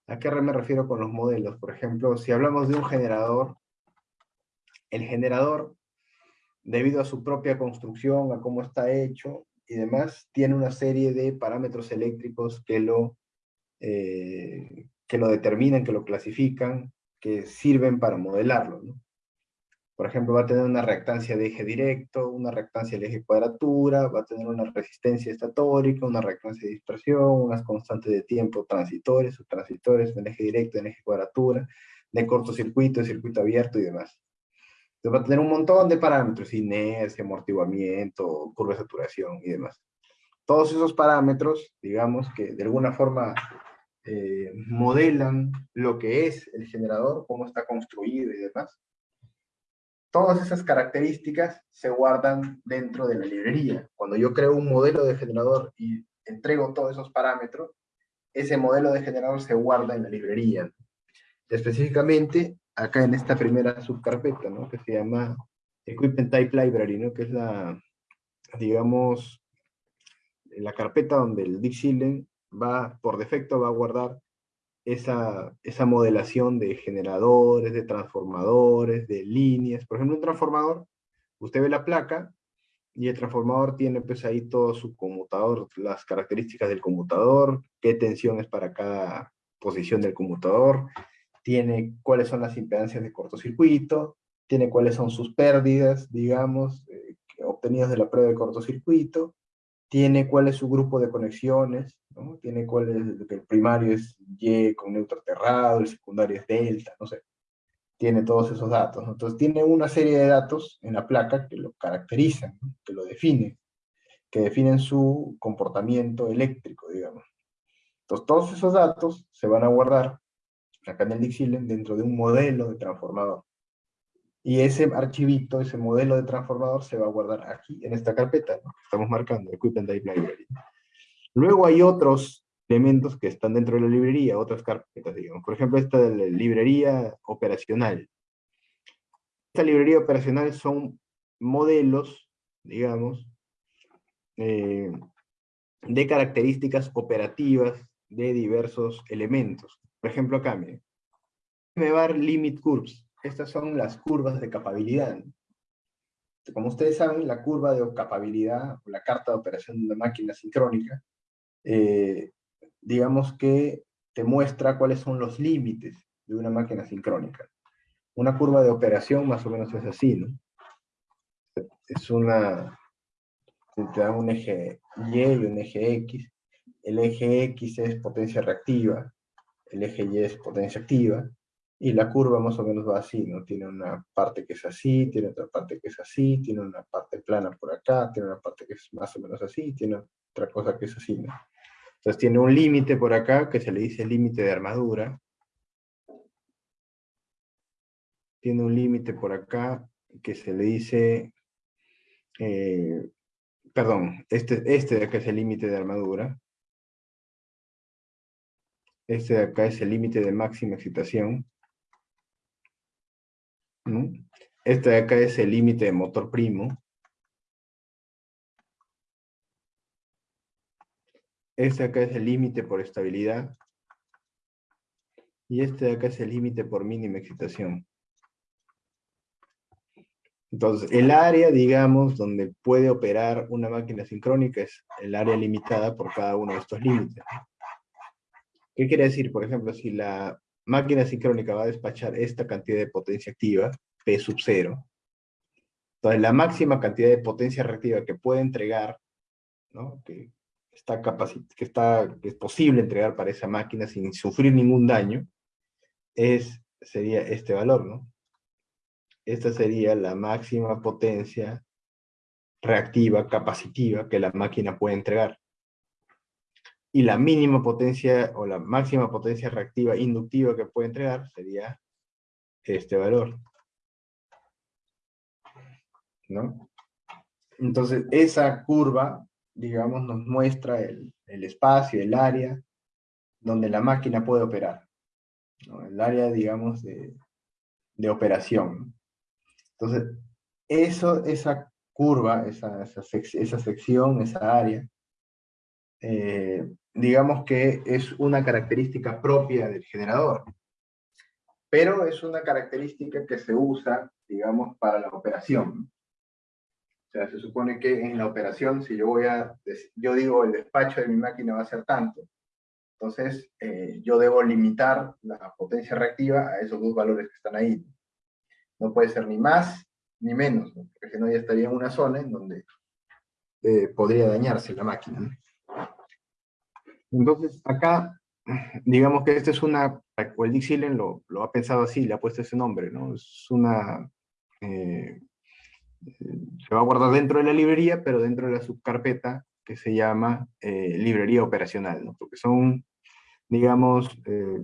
¿A qué me refiero con los modelos? Por ejemplo, si hablamos de un generador, el generador, debido a su propia construcción, a cómo está hecho, y demás, tiene una serie de parámetros eléctricos que lo, eh, que lo determinan, que lo clasifican, que sirven para modelarlo. Por ejemplo, va a tener una reactancia de eje directo, una reactancia de eje cuadratura, va a tener una resistencia estatórica, una reactancia de dispersión, unas constantes de tiempo transitores, subtransitores, en eje directo, en eje cuadratura, de cortocircuito, de circuito abierto y demás. Entonces va a tener un montón de parámetros, inercia, amortiguamiento, curva de saturación y demás. Todos esos parámetros, digamos, que de alguna forma eh, modelan lo que es el generador, cómo está construido y demás, todas esas características se guardan dentro de la librería. Cuando yo creo un modelo de generador y entrego todos esos parámetros, ese modelo de generador se guarda en la librería. Específicamente, acá en esta primera subcarpeta, ¿no? que se llama Equipment Type Library, ¿no? que es la, digamos, la carpeta donde el Dixieland va, por defecto, va a guardar esa, esa modelación de generadores, de transformadores, de líneas. Por ejemplo, un transformador, usted ve la placa y el transformador tiene pues ahí todo su conmutador, las características del conmutador, qué tensión es para cada posición del conmutador, tiene cuáles son las impedancias de cortocircuito, tiene cuáles son sus pérdidas, digamos, eh, obtenidas de la prueba de cortocircuito, tiene cuál es su grupo de conexiones, ¿no? tiene cuál es, el primario es Y con neutro aterrado, el secundario es delta, no sé. Tiene todos esos datos. Entonces tiene una serie de datos en la placa que lo caracterizan, que lo definen, que definen su comportamiento eléctrico, digamos. Entonces todos esos datos se van a guardar acá en el Dixieland dentro de un modelo de transformador. Y ese archivito, ese modelo de transformador se va a guardar aquí, en esta carpeta, que estamos marcando, Equipment Type Library. Luego hay otros elementos que están dentro de la librería, otras carpetas, digamos. Por ejemplo, esta de la librería operacional. Esta librería operacional son modelos, digamos, eh, de características operativas de diversos elementos. Por ejemplo, acá, miren. Me va a dar limit curves estas son las curvas de capabilidad. Como ustedes saben, la curva de capabilidad, o la carta de operación de una máquina sincrónica, eh, digamos que te muestra cuáles son los límites de una máquina sincrónica. Una curva de operación más o menos es así, ¿no? Es una, te da un eje Y y un eje X. El eje X es potencia reactiva, el eje Y es potencia activa, y la curva más o menos va así, ¿no? Tiene una parte que es así, tiene otra parte que es así, tiene una parte plana por acá, tiene una parte que es más o menos así, tiene otra cosa que es así, ¿no? Entonces tiene un límite por acá que se le dice límite de armadura. Tiene un límite por acá que se le dice, eh, perdón, este, este de es el límite de armadura. Este de acá es el límite de máxima excitación. Este de acá es el límite de motor primo. Este de acá es el límite por estabilidad. Y este de acá es el límite por mínima excitación. Entonces, el área, digamos, donde puede operar una máquina sincrónica es el área limitada por cada uno de estos límites. ¿Qué quiere decir? Por ejemplo, si la máquina sincrónica va a despachar esta cantidad de potencia activa, P sub 0. Entonces, la máxima cantidad de potencia reactiva que puede entregar, ¿no? que, está que, es posible entregar para esa máquina sin sufrir ningún daño, es, sería este valor, ¿no? Esta sería la máxima potencia reactiva, capacitiva, que la máquina puede entregar y la mínima potencia o la máxima potencia reactiva inductiva que puede entregar sería este valor. ¿No? Entonces, esa curva, digamos, nos muestra el, espacio, el área donde la máquina puede operar. El área, digamos, de, operación. Entonces, eso, esa curva, esa, sección, esa área, eh, digamos que es una característica propia del generador. Pero es una característica que se usa, digamos, para la operación. sea, se supone que en la operación, si yo voy a, yo digo el despacho de mi máquina va a ser tanto, entonces eh, yo debo limitar la potencia reactiva a esos dos valores que están ahí. No puede ser ni más ni menos, porque si no ya estaría en una zona en donde eh, podría dañarse la máquina. Entonces acá, digamos que esta es una, o el lo, lo ha pensado así, le ha puesto ese nombre, ¿no? Es una eh, se va a guardar dentro de la librería, pero dentro de la subcarpeta que se llama eh, librería operacional, ¿no? porque son, digamos, eh,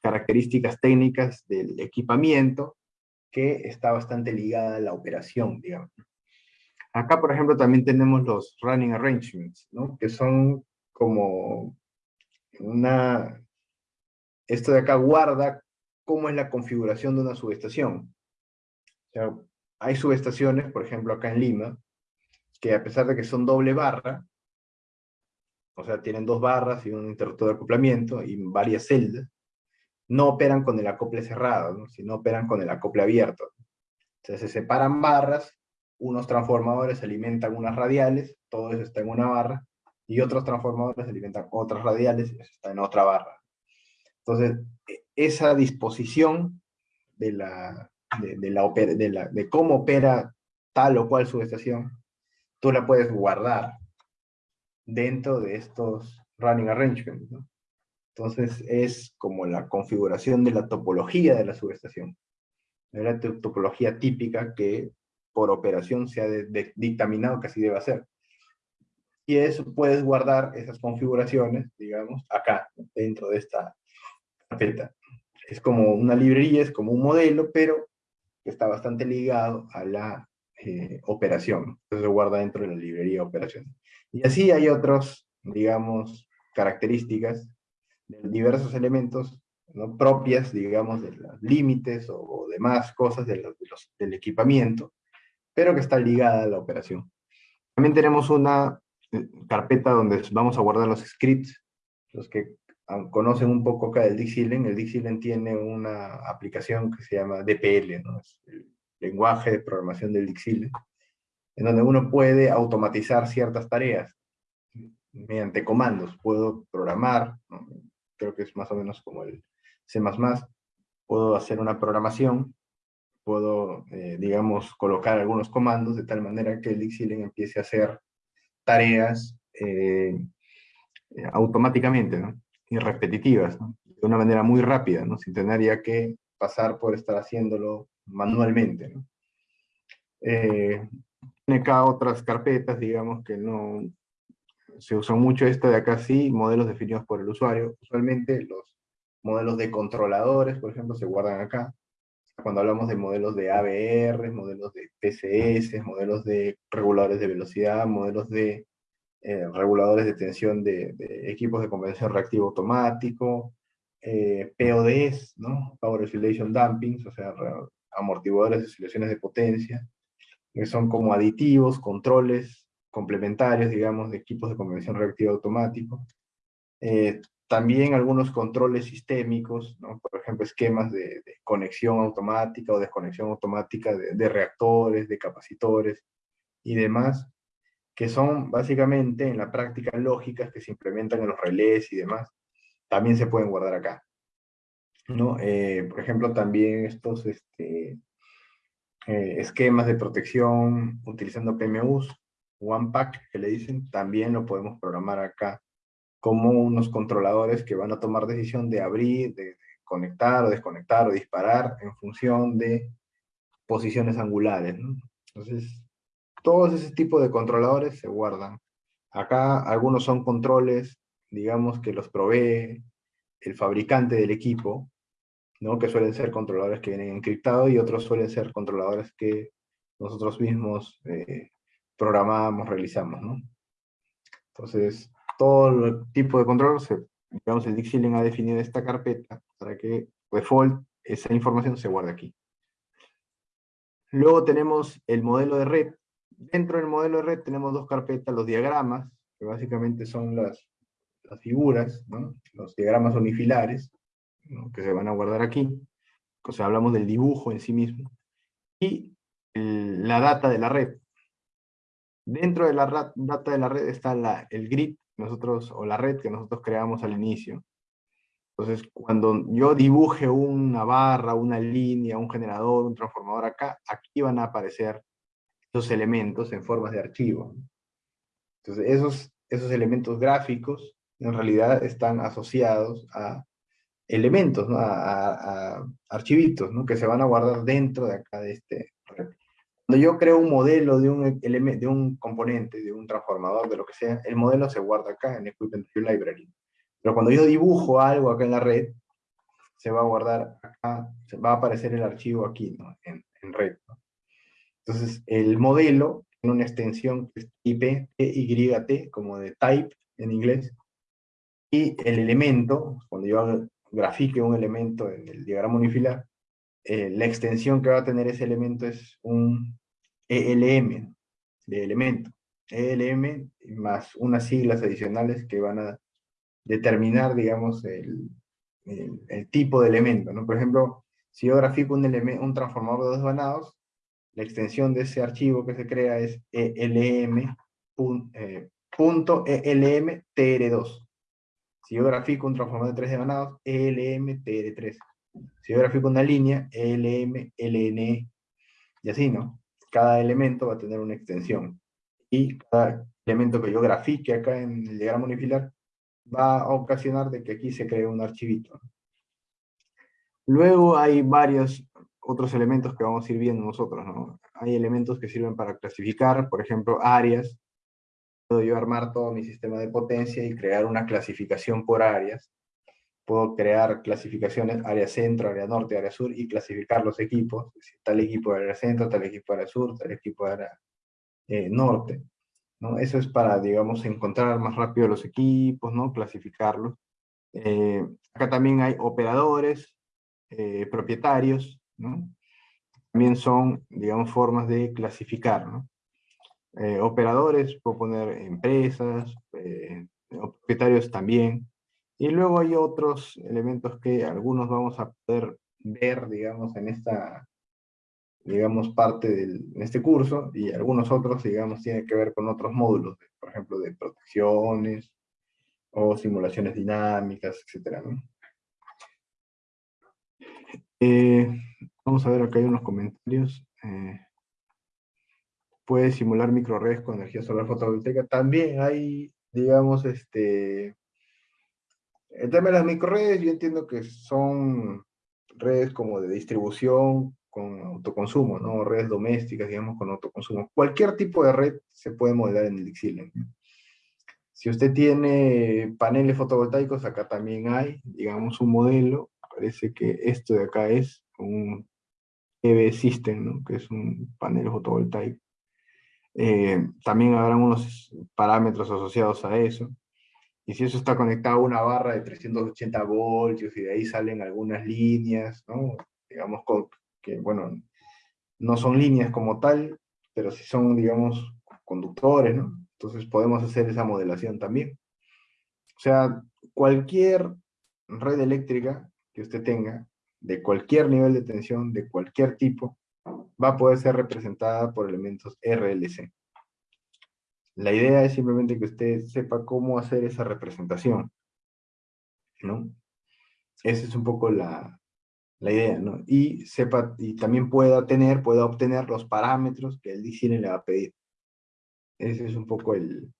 características técnicas del equipamiento que está bastante ligada a la operación, digamos. Acá, por ejemplo, también tenemos los running arrangements, ¿no? que son como una... Esto de acá guarda cómo es la configuración de una subestación. Hay subestaciones, por ejemplo acá en Lima, que a pesar de que son doble barra, o sea, tienen dos barras y un interruptor de acoplamiento y varias celdas, no operan con el acople cerrado, sino operan con el acople abierto. sea, se separan barras, unos transformadores alimentan unas radiales, todo eso está en una barra, y otros transformadores alimentan otras radiales, eso está en otra barra. Entonces, e, esa disposición de la, de, la, de, la, de cómo opera tal o cual subestación, tú la puedes guardar dentro de estos running arrangements. Entonces es como la configuración de la topología de la subestación. La topología típica que por operación se ha dictaminado que así debe ser. Y eso puedes guardar esas configuraciones, digamos, acá, dentro de esta carpeta. Es como una librería, es como un modelo, pero está bastante ligado a la eh, operación. Entonces se guarda dentro de la librería operación. Y así hay otros, digamos, características de diversos elementos ¿no? propias, digamos, de los límites o, demás cosas de los, del equipamiento, pero que está ligada a la operación. También tenemos una carpeta donde vamos a guardar los scripts, los que conocen un poco acá del Dixilen, el Dixilen tiene una aplicación que se llama DPL, ¿no? es el lenguaje de programación del Dixilen, en donde uno puede automatizar ciertas tareas mediante comandos. Puedo programar, creo que es más o menos como el C++, puedo hacer una programación, puedo, eh, digamos, colocar algunos comandos de tal manera que el Dixilen empiece a hacer tareas eh, automáticamente, ¿no? y repetitivas, de una manera muy rápida, ¿no? sin tener ya que pasar por estar haciéndolo manualmente. ¿no? Eh, tiene acá otras carpetas, digamos, que no se usan mucho, esta de acá sí, modelos definidos por el usuario. Usualmente los modelos de controladores, por ejemplo, se guardan acá. Cuando hablamos de modelos de ABR, modelos de PCS, modelos de reguladores de velocidad, modelos de eh, reguladores de tensión de, equipos de conversión reactivo automático, eh, PODs, ¿no? Power Oscillation Dampings, o sea, amortiguadores de oscilaciones de potencia, que son como aditivos, controles complementarios, digamos, de equipos de conversión reactiva automático. Eh, también algunos controles sistémicos, ¿no? por ejemplo, esquemas de, conexión automática o desconexión automática de reactores, de capacitores y demás, que son básicamente en la práctica lógicas que se implementan en los relés y demás, también se pueden guardar acá. ¿no? Eh, por ejemplo, también estos este, eh, esquemas de protección utilizando PMUs, OnePack, que le dicen, también lo podemos programar acá como unos controladores que van a tomar decisión de abrir, de, conectar o desconectar o disparar en función de posiciones angulares. Entonces, todos ese tipo de controladores se guardan. Acá algunos son controles, digamos, que los provee el fabricante del equipo, ¿no? que suelen ser controladores que vienen encriptados y otros suelen ser controladores que nosotros mismos eh, programamos, realizamos. ¿no? Entonces, todo el tipo de control, digamos, el Dixieland ha definido esta carpeta para que default esa información se guarde aquí. Luego tenemos el modelo de red, Dentro del modelo de red tenemos dos carpetas, los diagramas, que básicamente son las, las figuras, los diagramas unifilares, que se van a guardar aquí. O sea, hablamos del dibujo en sí mismo. Y la data de la red. Dentro de la data de la red está la, el grid nosotros, o la red que nosotros creamos al inicio. Entonces, cuando yo dibuje una barra, una línea, un generador, un transformador acá, aquí van a aparecer esos elementos en formas de archivo. Entonces, esos, esos elementos gráficos en realidad están asociados a elementos, ¿no? a, a, archivitos, ¿no? que se van a guardar dentro de acá de este. Cuando yo creo un modelo de un, de un componente, de un transformador, de lo que sea, el modelo se guarda acá en Equipment Library. Pero cuando yo dibujo algo acá en la red, se va a guardar acá, se va a aparecer el archivo aquí, ¿no? en, en red. ¿no? Entonces, el modelo tiene una extensión que es IP, TYT, como de type en inglés, y el elemento, cuando yo grafique un elemento en el diagrama unifilar, eh, la extensión que va a tener ese elemento es un ELM de elemento. ELM más unas siglas adicionales que van a determinar, digamos, el, el, tipo de elemento. ¿no? Por ejemplo, si yo grafico un, un transformador de dos vanados, la extensión de ese archivo que se crea es elm, eh, punto elm tr2. Si yo grafico un transformador de tres devanados, elm tr3. Si yo grafico una línea, elm ln. Y así, ¿no? Cada elemento va a tener una extensión. Y cada elemento que yo grafique acá en el diagrama unifilar va a ocasionar de que aquí se cree un archivito. Luego hay varios otros elementos que vamos a ir viendo nosotros, ¿no? Hay elementos que sirven para clasificar, por ejemplo, áreas. Puedo yo armar todo mi sistema de potencia y crear una clasificación por áreas. Puedo crear clasificaciones, área centro, área norte, área sur, y clasificar los equipos. Tal equipo de área centro, tal equipo de área sur, tal equipo de área eh, norte. ¿no? Eso es para, digamos, encontrar más rápido los equipos, ¿no? Clasificarlos. Eh, acá también hay operadores, eh, propietarios, ¿no? También son, digamos, formas de clasificar, operadores, puedo poner empresas, propietarios también. Y luego hay otros elementos que algunos vamos a poder ver, digamos, en esta, digamos, parte del, este curso, y algunos otros, digamos, tienen que ver con otros módulos, por ejemplo, de protecciones, o simulaciones dinámicas, etcétera, ¿no? Eh, vamos a ver, acá hay unos comentarios. Eh, puede simular microredes con energía solar fotovoltaica. También hay, digamos, este... El tema de las microredes, yo entiendo que son redes como de distribución con autoconsumo, ¿no? Redes domésticas, digamos, con autoconsumo. Cualquier tipo de red se puede modelar en el Xilent. Si usted tiene paneles fotovoltaicos, acá también hay, digamos, un modelo parece que esto de acá es un EV System, ¿no? que es un panel fotovoltaico. Eh, también habrán unos parámetros asociados a eso. Y si eso está conectado a una barra de 380 voltios y de ahí salen algunas líneas, ¿no? digamos que, bueno, no son líneas como tal, pero sí son, digamos, conductores, ¿no? Entonces podemos hacer esa modelación también. O sea, cualquier red eléctrica que usted tenga, de cualquier nivel de tensión, de cualquier tipo, va a poder ser representada por elementos RLC. La idea es simplemente que usted sepa cómo hacer esa representación, ¿no? Esa es un poco la, la idea, ¿no? Y sepa, y también pueda tener, pueda obtener los parámetros que el DCN le va a pedir. Ese es un poco el,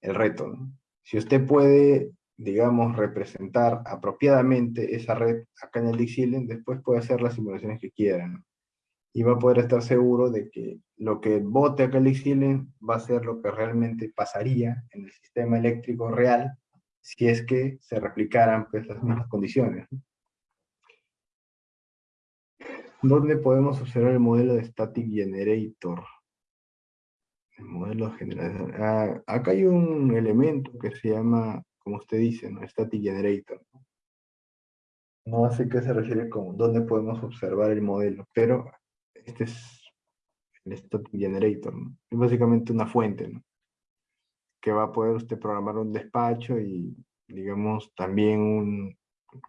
el reto. Si usted puede digamos, representar apropiadamente esa red acá en el Dixieland, después puede hacer las simulaciones que quieran. Y va a poder estar seguro de que lo que vote acá el Dixieland va a ser lo que realmente pasaría en el sistema eléctrico real si es que se replicaran pues, las mismas condiciones. ¿Dónde podemos observar el modelo de Static Generator? El modelo general. Ah, acá hay un elemento que se llama como usted dice, ¿no? Static Generator. No sé qué se refiere con dónde podemos observar el modelo, pero este es el Static Generator, Es básicamente una fuente. Que va a poder usted programar un despacho y, digamos, también un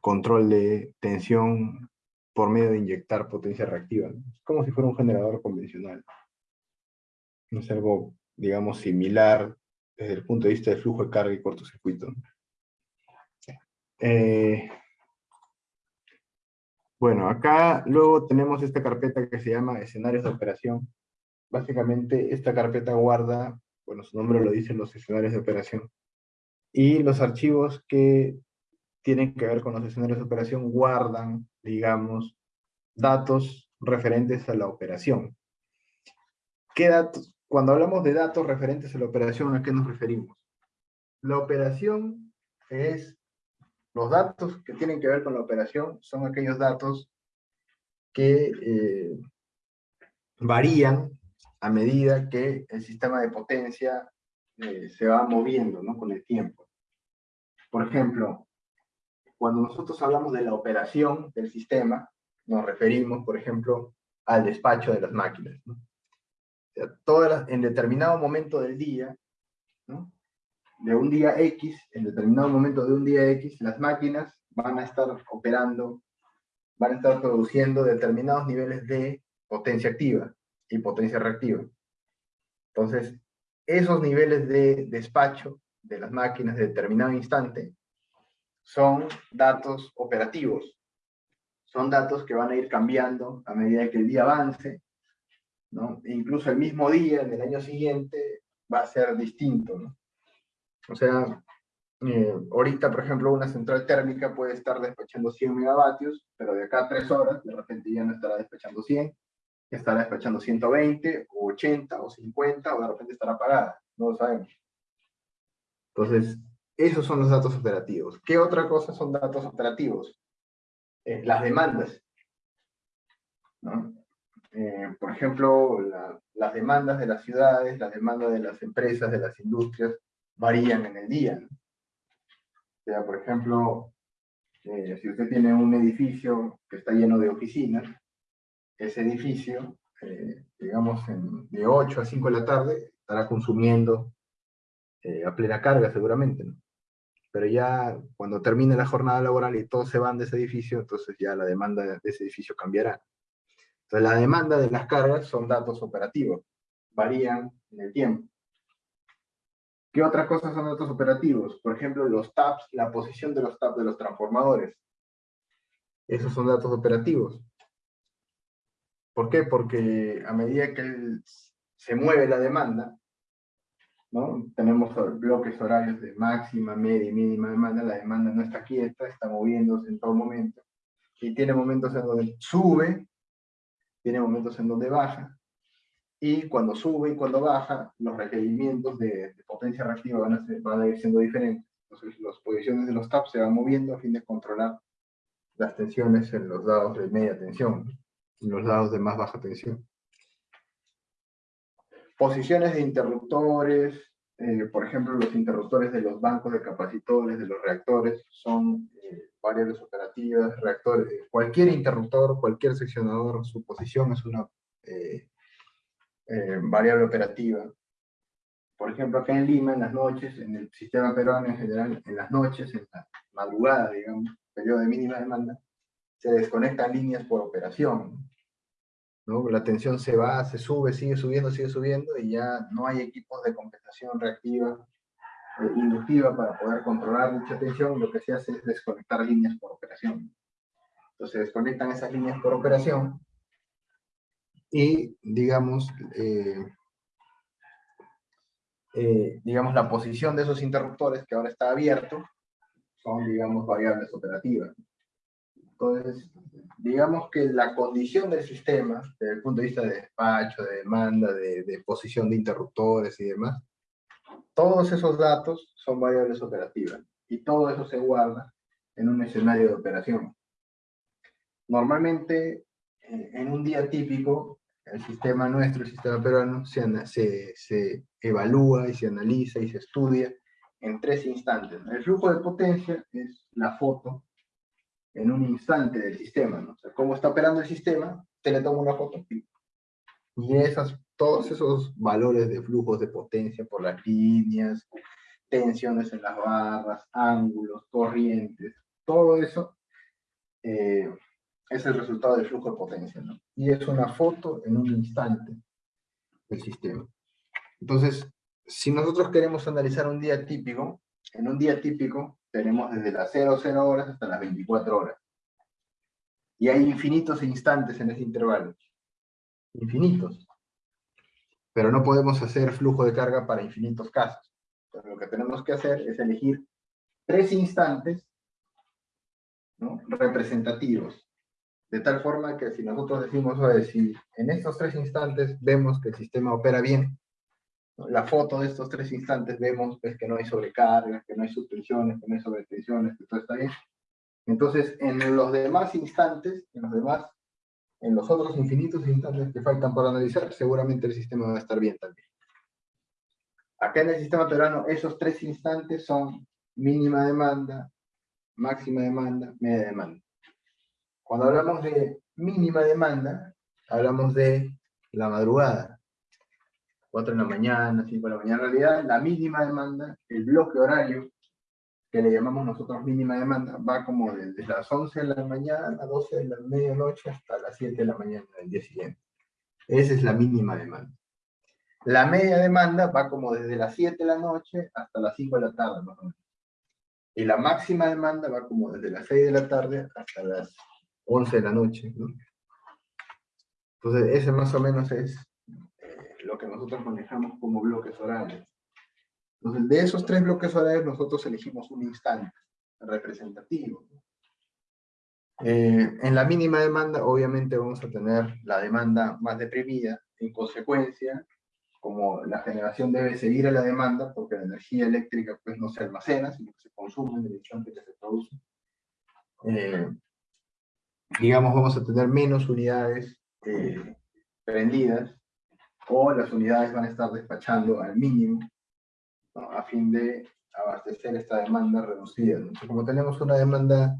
control de tensión por medio de inyectar potencia reactiva. Es como si fuera un generador convencional. No es algo digamos, similar desde el punto de vista de flujo de carga y cortocircuito. Eh, bueno, acá luego tenemos esta carpeta que se llama escenarios de operación. Básicamente esta carpeta guarda, bueno, su nombre lo dice, los escenarios de operación. Y los archivos que tienen que ver con los escenarios de operación guardan, digamos, datos referentes a la operación. ¿Qué datos? Cuando hablamos de datos referentes a la operación, ¿a qué nos referimos? La operación es los datos que tienen que ver con la operación son aquellos datos que eh, varían a medida que el sistema de potencia eh, se va moviendo ¿no? con el tiempo. Por ejemplo, cuando nosotros hablamos de la operación del sistema, nos referimos, por ejemplo, al despacho de las máquinas. todas en determinado momento del día, ¿no? De un día X, en determinado momento de un día X, las máquinas van a estar operando, van a estar produciendo determinados niveles de potencia activa y potencia reactiva. Entonces, esos niveles de despacho de las máquinas de determinado instante son datos operativos. Son datos que van a ir cambiando a medida que el día avance, ¿no? E incluso el mismo día, en el año siguiente, va a ser distinto, ¿no? O sea, eh, ahorita, por ejemplo, una central térmica puede estar despachando 100 megavatios, pero de acá a 3 horas, de repente ya no estará despachando 100, estará despachando 120, o 80, o 50, o de repente estará apagada, no lo sabemos. Entonces, esos son los datos operativos. ¿Qué otra cosa son datos operativos? Eh, las demandas. Eh, por ejemplo, las demandas de las ciudades, las demandas de las empresas, de las industrias, varían en el día. Sea, por ejemplo, eh, si usted tiene un edificio que está lleno de oficinas, ese edificio, eh, digamos, de 8 a 5 de la tarde, estará consumiendo eh, a plena carga seguramente. Pero ya cuando termine la jornada laboral y todos se van de ese edificio, entonces ya la demanda de ese edificio cambiará. Entonces la demanda de las cargas son datos operativos, varían en el tiempo. ¿Qué otras cosas son datos operativos? Por ejemplo, los taps, la posición de los taps de los transformadores. Esos son datos operativos. ¿Por qué? Porque a medida que se mueve la demanda, ¿no? tenemos bloques horarios de máxima, media y mínima demanda, la demanda no está quieta, está moviéndose en todo momento. Y tiene momentos en donde sube, tiene momentos en donde baja, y cuando sube y cuando baja, los requerimientos de, potencia reactiva van a, ir siendo diferentes. Entonces, las posiciones de los taps se van moviendo a fin de controlar las tensiones en los lados de media tensión, en los lados de más baja tensión. Posiciones de interruptores, eh, por ejemplo, los interruptores de los bancos de capacitores, de los reactores, son eh, variables operativas, reactores, cualquier interruptor, cualquier seccionador, su posición es una eh, eh, variable operativa. Por ejemplo, acá en Lima, en las noches, en el sistema peruano en general, en las noches, en la madrugada, digamos, periodo de mínima demanda, se desconectan líneas por operación. La tensión se va, se sube, sigue subiendo, sigue subiendo, y ya no hay equipos de compensación reactiva, eh, inductiva para poder controlar dicha tensión, lo que se hace es desconectar líneas por operación. Entonces desconectan esas líneas por operación, y, digamos, eh, eh, digamos, la posición de esos interruptores que ahora está abierto son, digamos, variables operativas. Entonces, digamos que la condición del sistema, desde el punto de vista de despacho, de demanda, de, de posición de interruptores y demás, todos esos datos son variables operativas y todo eso se guarda en un escenario de operación. Normalmente, eh, en un día típico, el sistema nuestro, el sistema peruano, se, se, evalúa y se analiza y se estudia en tres instantes. El flujo de potencia es la foto en un instante del sistema, ¿no? O cómo está operando el sistema, se le toma una foto. Y esas, todos esos valores de flujos de potencia por las líneas, tensiones en las barras, ángulos, corrientes, todo eso eh, es el resultado del flujo de potencia, ¿no? Y es una foto en un instante del sistema. Entonces, si nosotros queremos analizar un día típico, en un día típico tenemos desde las 00 horas hasta las 24 horas. Y hay infinitos instantes en ese intervalo. Infinitos. Pero no podemos hacer flujo de carga para infinitos casos. Entonces, lo que tenemos que hacer es elegir tres instantes representativos. De tal forma que si nosotros decimos, oye, si en estos tres instantes vemos que el sistema opera bien, la foto de estos tres instantes vemos pues, que no hay sobrecargas, que no hay suspensiones, que no hay sobretensiones, que todo está bien. Entonces, en los demás instantes, en los demás, en los otros infinitos instantes que faltan por analizar, seguramente el sistema va a estar bien también. Acá en el sistema peruano, esos tres instantes son mínima demanda, máxima demanda, media demanda. Cuando hablamos de mínima demanda, hablamos de la madrugada. 4 de la mañana, 5 de la mañana. En realidad, la mínima demanda, el bloque horario, que le llamamos nosotros mínima demanda, va como desde las 11 de la mañana, 12 de la medianoche, hasta las 7 de la mañana del día siguiente. Esa es la mínima demanda. La media demanda va como desde las 7 de la noche hasta las 5 de la tarde, más o menos. Y la máxima demanda va como desde las 6 de la tarde hasta las 11 de la noche. ¿no? Entonces, ese más o menos es eh, lo que nosotros manejamos como bloques horarios. Entonces, de esos tres bloques horarios, nosotros elegimos un instante representativo. Eh, en la mínima demanda, obviamente, vamos a tener la demanda más deprimida. En consecuencia, como la generación debe seguir a la demanda, porque la energía eléctrica pues, no se almacena, sino que se consume en el instante que se produce, eh, digamos, vamos a tener menos unidades eh, prendidas, o las unidades van a estar despachando al mínimo, a fin de abastecer esta demanda reducida. como tenemos una demanda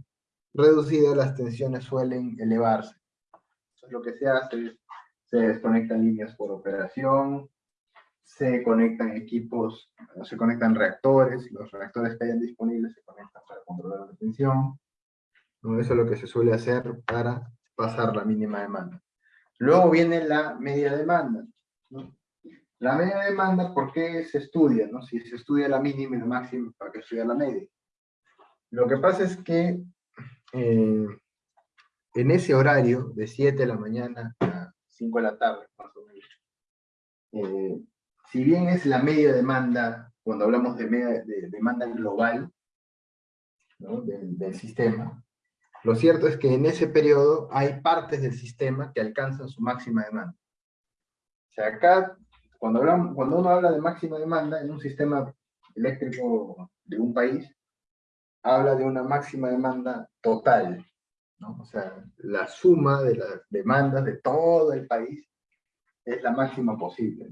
reducida, las tensiones suelen elevarse. Entonces, lo que se hace es, se desconectan líneas por operación, se conectan equipos, se conectan reactores, los reactores que hayan disponibles se conectan para controlar la tensión. Eso es lo que se suele hacer para pasar la mínima demanda. Luego viene la media demanda. La media demanda, ¿por qué se estudia? No? Si se estudia la mínima y la máxima, ¿para qué estudiar la media? Lo que pasa es que eh, en ese horario, de 7 de la mañana a 5 de la tarde, más o menos, eh, si bien es la media demanda, cuando hablamos de, demanda global del, sistema, lo cierto es que en ese periodo hay partes del sistema que alcanzan su máxima demanda. O sea, acá, cuando, hablamos, cuando uno habla de máxima demanda en un sistema eléctrico de un país, habla de una máxima demanda total. O sea, la suma de las demandas de todo el país es la máxima posible.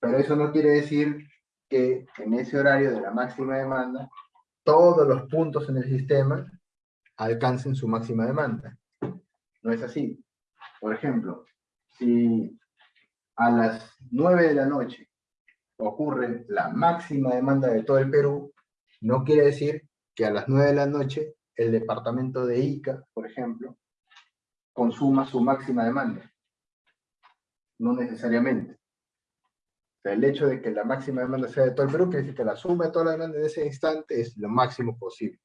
Pero eso no quiere decir que en ese horario de la máxima demanda, todos los puntos en el sistema alcancen su máxima demanda. No es así. Por ejemplo, si a las 9 de la noche ocurre la máxima demanda de todo el Perú, no quiere decir que a las 9 de la noche el departamento de Ica, por ejemplo, consuma su máxima demanda. No necesariamente el hecho de que la máxima demanda sea de todo el Perú quiere decir que la suma de toda la demanda en ese instante es lo máximo posible.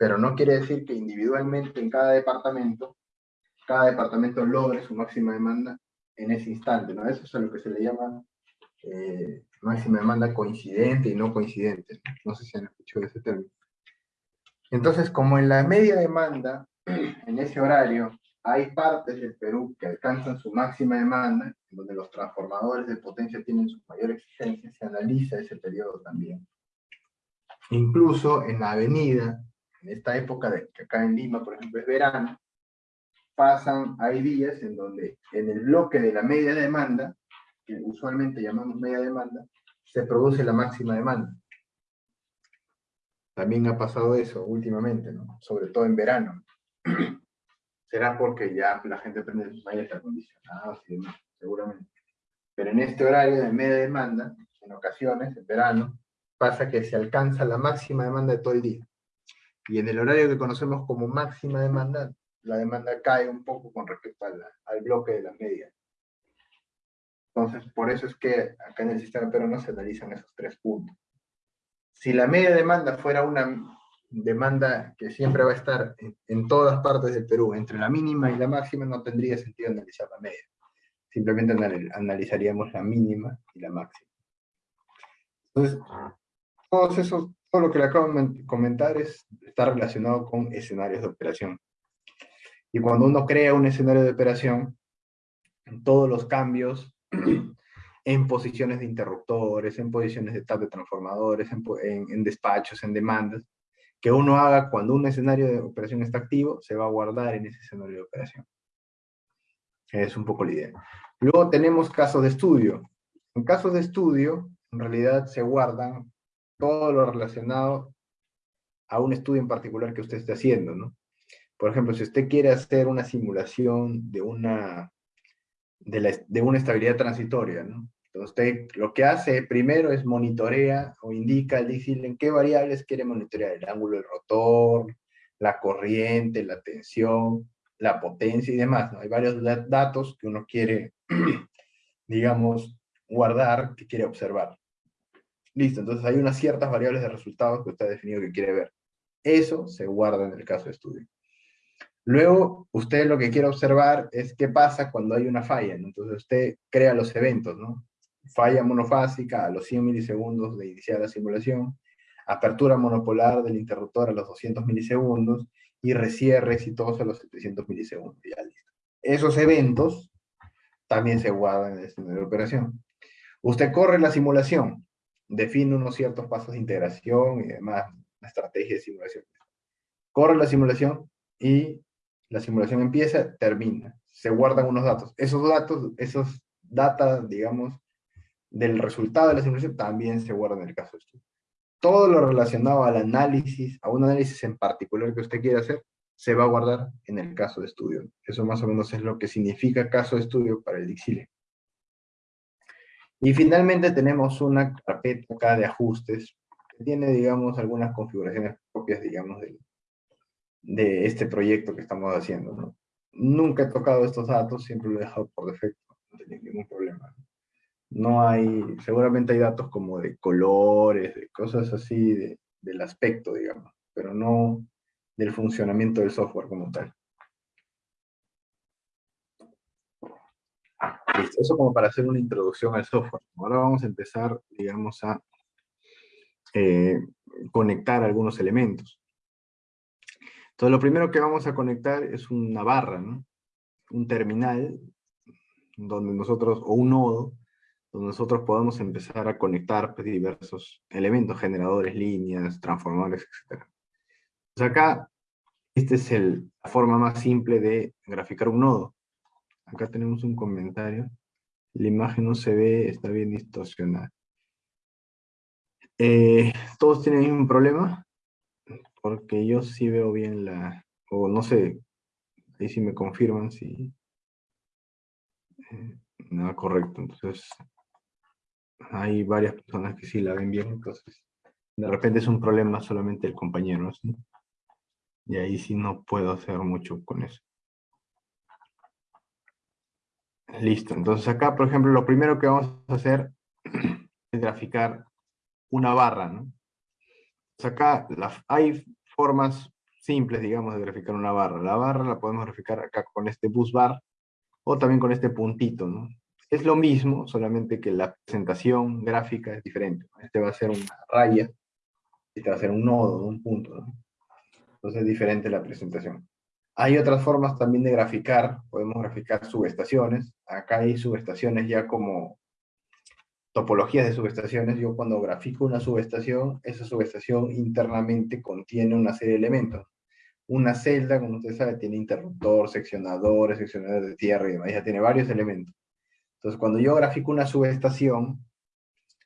Pero no quiere decir que individualmente en cada departamento, cada departamento logre su máxima demanda en ese instante. ¿no? Eso es a lo que se le llama eh, máxima demanda coincidente y no coincidente. ¿no? sé si han escuchado ese término. Entonces, como en la media demanda, en ese horario, hay partes del Perú que alcanzan su máxima demanda, donde los transformadores de potencia tienen su mayor exigencia, se analiza ese periodo también. Incluso en la avenida, en esta época de, que acá en Lima, por ejemplo, es verano, pasan, hay días en donde en el bloque de la media demanda, que usualmente llamamos media demanda, se produce la máxima demanda. También ha pasado eso últimamente, sobre todo en verano será porque ya la gente prende sus aires acondicionados y demás, seguramente. Pero en este horario de media demanda, en ocasiones, en verano, pasa que se alcanza la máxima demanda de todo el día. Y en el horario que conocemos como máxima demanda, la demanda cae un poco con respecto al bloque de la media. Entonces, por eso es que acá en el sistema peruano se analizan esos tres puntos. Si la media demanda fuera una demanda que siempre va a estar en, todas partes del Perú, entre la mínima y la máxima, no tendría sentido analizar la media. Simplemente analizaríamos la mínima y la máxima. Entonces, todo eso, todo lo que le acabo de comentar es, está relacionado con escenarios de operación. Y cuando uno crea un escenario de operación, todos los cambios en posiciones de interruptores, en posiciones de tab de transformadores, en, despachos, en demandas, que uno haga cuando un escenario de operación está activo, se va a guardar en ese escenario de operación. Es un poco la idea. Luego tenemos casos de estudio. En casos de estudio, en realidad se guardan todo lo relacionado a un estudio en particular que usted esté haciendo, ¿no? Por ejemplo, si usted quiere hacer una simulación de una, de, una estabilidad transitoria. Entonces usted lo que hace primero es monitorea o indica, dice en qué variables quiere monitorear, el ángulo del rotor, la corriente, la tensión, la potencia y demás, ¿no? Hay varios datos que uno quiere, digamos, guardar, que quiere observar. Listo, entonces hay unas ciertas variables de resultados que usted ha definido que quiere ver. Eso se guarda en el caso de estudio. Luego, usted lo que quiere observar es qué pasa cuando hay una falla. Entonces, usted crea los eventos, ¿no? Falla monofásica a los 100 milisegundos de iniciar la simulación, apertura monopolar del interruptor a los 200 milisegundos y recierre exitoso a los 700 milisegundos. Ya listo. Esos eventos también se guardan en el de operación. Usted corre la simulación, define unos ciertos pasos de integración y demás, la estrategia de simulación. Corre la simulación y la simulación empieza, termina. Se guardan unos datos. Esos datos, esos datos, digamos, del resultado de la simulación también se guardan en el caso de estudio. Todo lo relacionado al análisis, a un análisis en particular que usted quiera hacer, se va a guardar en el caso de estudio. Eso más o menos es lo que significa caso de estudio para el Dixile. Y finalmente tenemos una carpeta acá de ajustes que tiene, digamos, algunas configuraciones propias, digamos, de este proyecto que estamos haciendo. ¿no? Nunca he tocado estos datos, siempre lo he dejado por defecto, no tenía ningún problema. No hay, seguramente hay datos como de colores, de cosas así, de, del aspecto, digamos, pero no del funcionamiento del software como tal. Eso como para hacer una introducción al software. Ahora vamos a empezar, digamos, a eh, conectar algunos elementos. Entonces, lo primero que vamos a conectar es una barra, ¿no? Un terminal, donde nosotros, o un nodo, donde nosotros podemos empezar a conectar pues, diversos elementos, generadores, líneas, transformadores, etc. Entonces acá, esta es la forma más simple de graficar un nodo. Acá tenemos un comentario. La imagen no se ve, está bien distorsionada. Eh, ¿Todos tienen un problema? porque yo sí veo bien la, o no sé, ahí sí me confirman si, eh, nada correcto, entonces hay varias personas que sí la ven bien, entonces de repente es un problema solamente el compañero, ¿sí? y ahí sí no puedo hacer mucho con eso. Listo, entonces acá, por ejemplo, lo primero que vamos a hacer es graficar una barra, ¿no? acá hay formas simples, digamos, de graficar una barra. La barra la podemos graficar acá con este bus bar o también con este puntito, ¿no? Es lo mismo, solamente que la presentación gráfica es diferente. Este va a ser una raya, este va a ser un nodo, un punto. Entonces es diferente la presentación. Hay otras formas también de graficar, podemos graficar subestaciones. Acá hay subestaciones ya como topologías de subestaciones, yo cuando grafico una subestación, esa subestación internamente contiene una serie de elementos. Una celda, como usted sabe, tiene interruptor, seccionadores, seccionadores de tierra y demás, ya tiene varios elementos. Entonces, cuando yo grafico una subestación,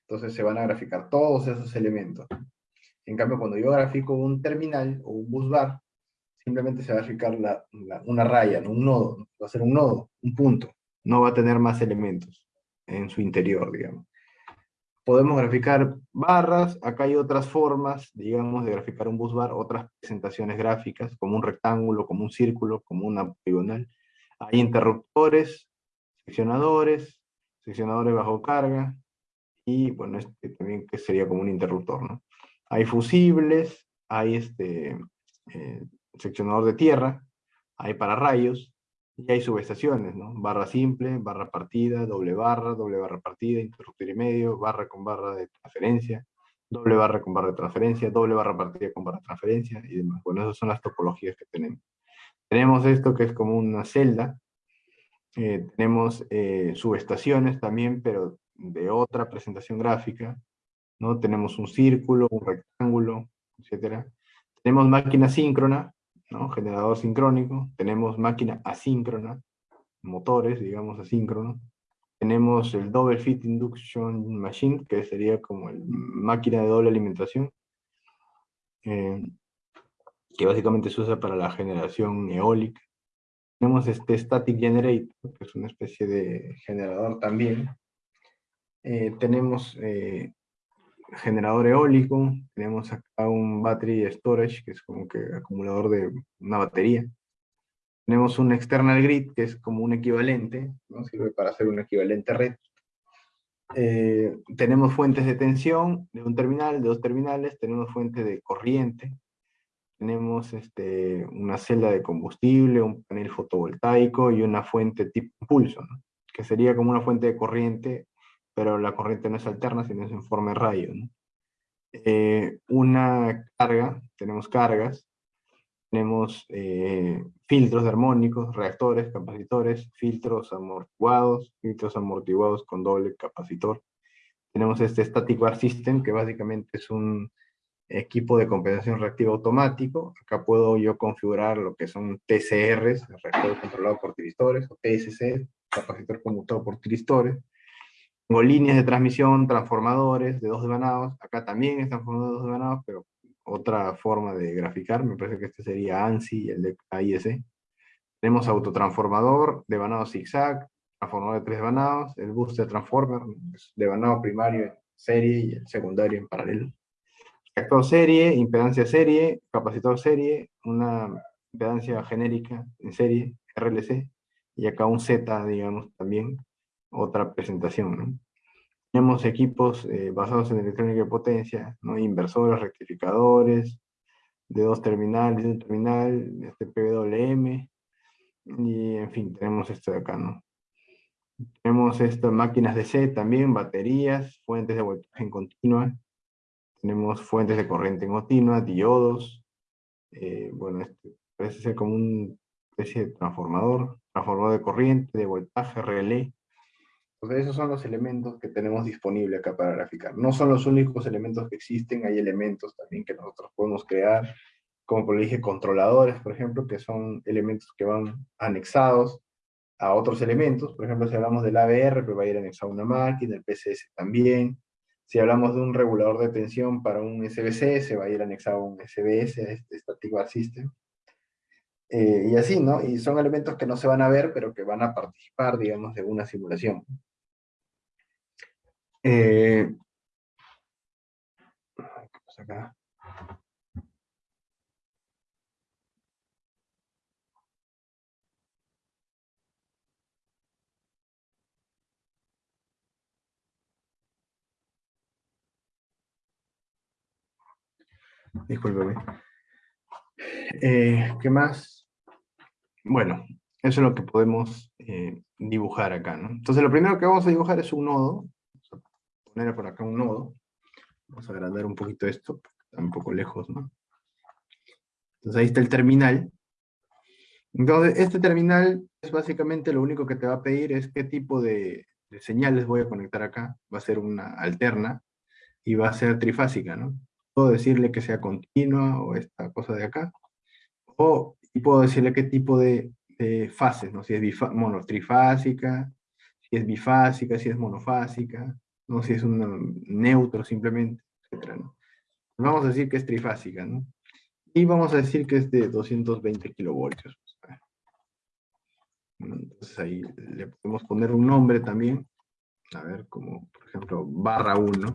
entonces se van a graficar todos esos elementos. En cambio, cuando yo grafico un terminal o un busbar, simplemente se va a graficar una raya, un nodo, va a ser un nodo, un punto. No va a tener más elementos en su interior, digamos podemos graficar barras, acá hay otras formas, digamos, de graficar un busbar, otras presentaciones gráficas, como un rectángulo, como un círculo, como una poligonal. Hay interruptores, seccionadores, seccionadores bajo carga, y bueno, este también que sería como un interruptor, ¿no? Hay fusibles, hay este eh, seccionador de tierra, hay para rayos, y hay subestaciones, ¿no? Barra simple, barra partida, doble barra, doble barra partida, interruptor y medio, barra con barra de transferencia, doble barra con barra de transferencia, doble barra partida con barra de transferencia y demás. Bueno, esas son las topologías que tenemos. Tenemos esto que es como una celda, eh, tenemos eh, subestaciones también, pero de otra presentación gráfica, ¿no? Tenemos un círculo, un rectángulo, etc. Tenemos máquina síncrona, Generador sincrónico. Tenemos máquina asíncrona, motores, digamos, asíncronos. Tenemos el Double Fit Induction Machine, que sería como el máquina de doble alimentación, eh, que básicamente se usa para la generación eólica. Tenemos este Static Generator, que es una especie de generador también, eh, tenemos eh, generador eólico, tenemos acá un battery storage, que es como que acumulador de una batería. Tenemos un external grid, que es como un equivalente, ¿no? sirve para hacer un equivalente red. Eh, tenemos fuentes de tensión de un terminal, de dos terminales, tenemos fuente de corriente, tenemos este, una celda de combustible, un panel fotovoltaico y una fuente tipo pulso, que sería como una fuente de corriente pero la corriente no es alterna, sino es en forma de rayo. Eh, una carga, tenemos cargas, tenemos eh, filtros armónicos, reactores, capacitores, filtros amortiguados, filtros amortiguados con doble capacitor. Tenemos este Static Bar System, que básicamente es un equipo de compensación reactiva automático. Acá puedo yo configurar lo que son TCRs, reactor controlado por tiristores, o TSC, capacitor conmutado por tiristores. Tengo líneas de transmisión, transformadores de dos devanados. Acá también están transformadores de dos devanados, pero otra forma de graficar. Me parece que este sería ANSI, el de AIS. Tenemos autotransformador, devanado zigzag, transformador de tres devanados, el booster transformer, devanado primario en serie y el secundario en paralelo. Reactor serie, impedancia serie, capacitor serie, una impedancia genérica en serie, RLC, y acá un Z, digamos, también, otra presentación. ¿no? Tenemos equipos eh, basados en electrónica de potencia, ¿no? inversores, rectificadores, de dos terminales, de un terminal, este PWM, y en fin, tenemos esto de acá, ¿no? Tenemos estas máquinas de C también, baterías, fuentes de voltaje en continua, tenemos fuentes de corriente en continua, diodos, eh, bueno, este parece ser como una especie de transformador, transformador de corriente, de voltaje, relé, esos son los elementos que tenemos disponible acá para graficar. No son los únicos elementos que existen, hay elementos también que nosotros podemos crear, como por dije, controladores, por ejemplo, que son elementos que van anexados a otros elementos. Por ejemplo, si hablamos del ABR, pues va a ir anexado a una máquina, el PCS también. Si hablamos de un regulador de tensión para un SBC, se va a ir anexado a un SBS, este Static Bar System. Eh, y así, ¿no? Y son elementos que no se van a ver, pero que van a participar, digamos, de una simulación. Eh, ¿Qué pasa acá? Eh, ¿Qué más? Bueno, eso es lo que podemos eh, dibujar acá, ¿no? Entonces lo primero que vamos a dibujar es un nodo, poner por acá un nodo. Vamos a agrandar un poquito esto, está un poco lejos, ¿no? Entonces ahí está el terminal. Entonces, este terminal es básicamente lo único que te va a pedir es qué tipo de, señales voy a conectar acá. Va a ser una alterna y va a ser trifásica, ¿no? Puedo decirle que sea continua o esta cosa de acá. O y puedo decirle qué tipo de, fases, ¿no? Si es trifásica, si es bifásica, si es monofásica, ¿no? si es un neutro simplemente, etc. Vamos a decir que es trifásica, ¿no? Y vamos a decir que es de 220 kilovoltios. Entonces ahí le podemos poner un nombre también, a ver, como por ejemplo barra 1.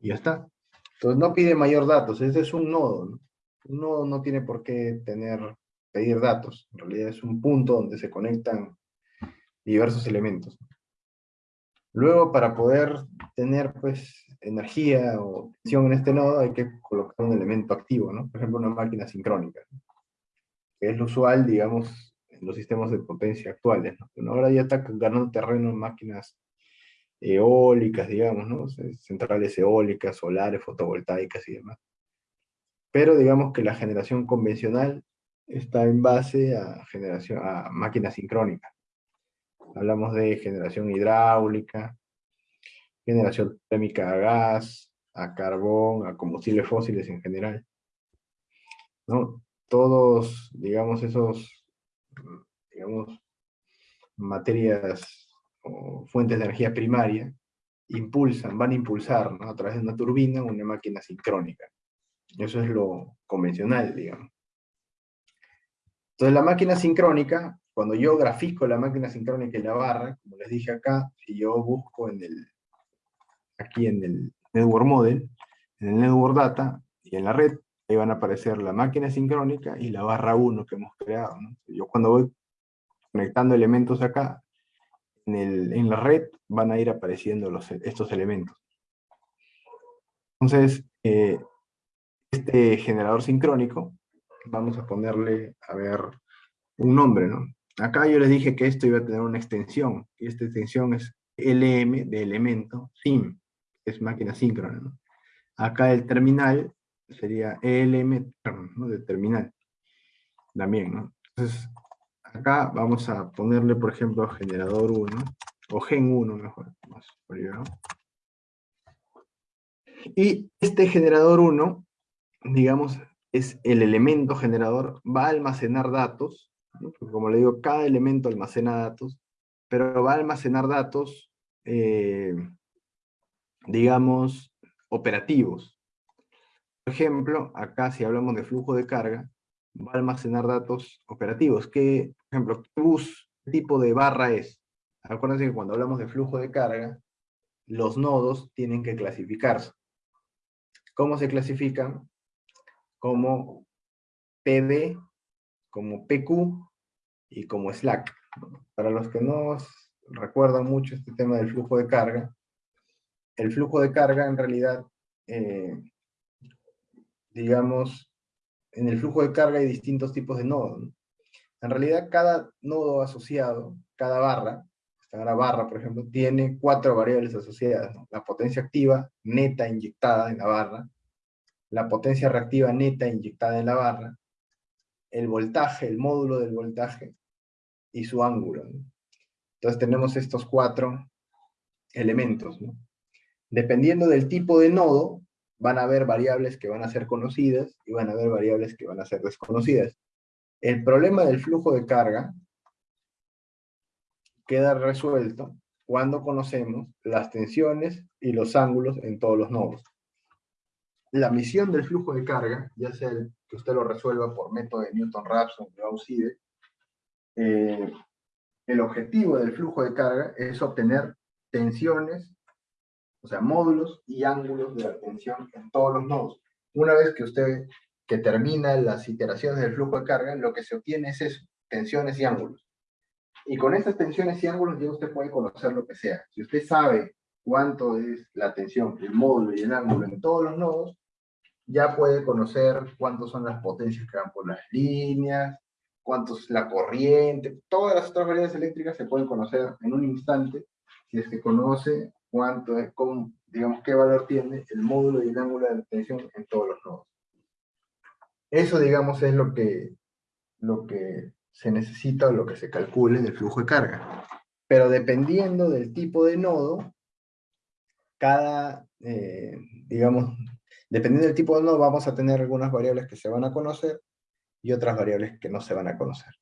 Y ya está. Entonces no pide mayor datos, este es un nodo. ¿no? Un nodo no tiene por qué tener, pedir datos, en realidad es un punto donde se conectan diversos elementos. Luego, para poder tener pues, energía o tensión en este nodo, hay que colocar un elemento activo, ¿no? Por ejemplo, una máquina sincrónica, que es lo usual, digamos, en los sistemas de potencia actuales. ¿no? ahora ya está ganando terreno en máquinas eólicas, digamos, centrales eólicas, solares, fotovoltaicas y demás. Pero digamos que la generación convencional está en base a, generación, a máquinas sincrónicas. Hablamos de generación hidráulica, generación térmica a gas, a carbón, a combustibles fósiles en general. ¿no? Todos, digamos, esos, digamos, materias o fuentes de energía primaria impulsan, van a impulsar ¿no? a través de una turbina una máquina sincrónica. Eso es lo convencional, digamos. Entonces la máquina sincrónica, cuando yo grafico la máquina sincrónica en la barra, como les dije acá, si yo busco en el, aquí en el Network Model, en el Network Data y en la red, ahí van a aparecer la máquina sincrónica y la barra 1 que hemos creado. Yo cuando voy conectando elementos acá, en, la red van a ir apareciendo los, estos elementos. Entonces, eh, este generador sincrónico vamos a ponerle, a ver, un nombre, ¿no? Acá yo les dije que esto iba a tener una extensión, y esta extensión es LM de elemento sim, es máquina síncrona. Acá el terminal sería ¿no? de terminal, también, ¿no? Entonces, acá vamos a ponerle, por ejemplo, generador 1, o gen 1 mejor. Y este generador 1, digamos, es el elemento generador, va a almacenar datos, como le digo, cada elemento almacena datos, pero va a almacenar datos, eh, digamos, operativos. Por ejemplo, acá si hablamos de flujo de carga, va a almacenar datos operativos. ¿Qué, por ejemplo, qué bus, qué tipo de barra es? Acuérdense que cuando hablamos de flujo de carga, los nodos tienen que clasificarse. ¿Cómo se clasifican? como PD, como PQ y como Slack. Para los que no recuerdan mucho este tema del flujo de carga, el flujo de carga en realidad, eh, digamos, en el flujo de carga hay distintos tipos de nodos. En realidad cada nodo asociado, cada barra, esta barra por ejemplo, tiene cuatro variables asociadas. La potencia activa neta inyectada en la barra, la potencia reactiva neta inyectada en la barra, el voltaje, el módulo del voltaje y su ángulo. Entonces tenemos estos cuatro elementos. Dependiendo del tipo de nodo, van a haber variables que van a ser conocidas y van a haber variables que van a ser desconocidas. El problema del flujo de carga queda resuelto cuando conocemos las tensiones y los ángulos en todos los nodos la misión del flujo de carga, ya sea que usted lo resuelva por método de Newton-Raphson o Gauss-Seidel, eh, el objetivo del flujo de carga es obtener tensiones, o sea, módulos y ángulos de la tensión en todos los nodos. Una vez que usted que termina las iteraciones del flujo de carga, lo que se obtiene es eso, tensiones y ángulos. Y con estas tensiones y ángulos ya usted puede conocer lo que sea. Si usted sabe cuánto es la tensión, el módulo y el ángulo en todos los nodos, ya puede conocer cuántos son las potencias que van por las líneas, cuánto es la corriente, todas las otras variables eléctricas se pueden conocer en un instante si es que conoce cuánto es, cómo, digamos, qué valor tiene el módulo y el ángulo de tensión en todos los nodos. Eso, digamos, es lo que, lo que se necesita o lo que se calcule del flujo de carga. Pero dependiendo del tipo de nodo, cada, eh, digamos, dependiendo del tipo de nodo, vamos a tener algunas variables que se van a conocer y otras variables que no se van a conocer.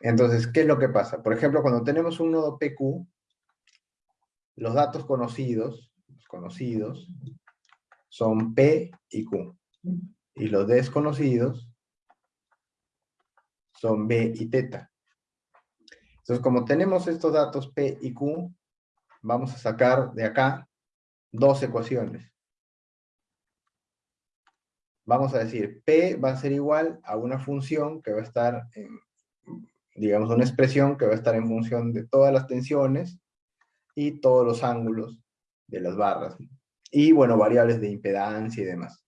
Entonces, ¿qué es lo que pasa? Por ejemplo, cuando tenemos un nodo PQ, los datos conocidos, conocidos, son P y Q. Y los desconocidos son B y teta. Entonces, como tenemos estos datos P y Q, vamos a sacar de acá dos ecuaciones. Vamos a decir, P va a ser igual a una función que va a estar en, digamos, una expresión que va a estar en función de todas las tensiones y todos los ángulos de las barras. Y, bueno, variables de impedancia y demás.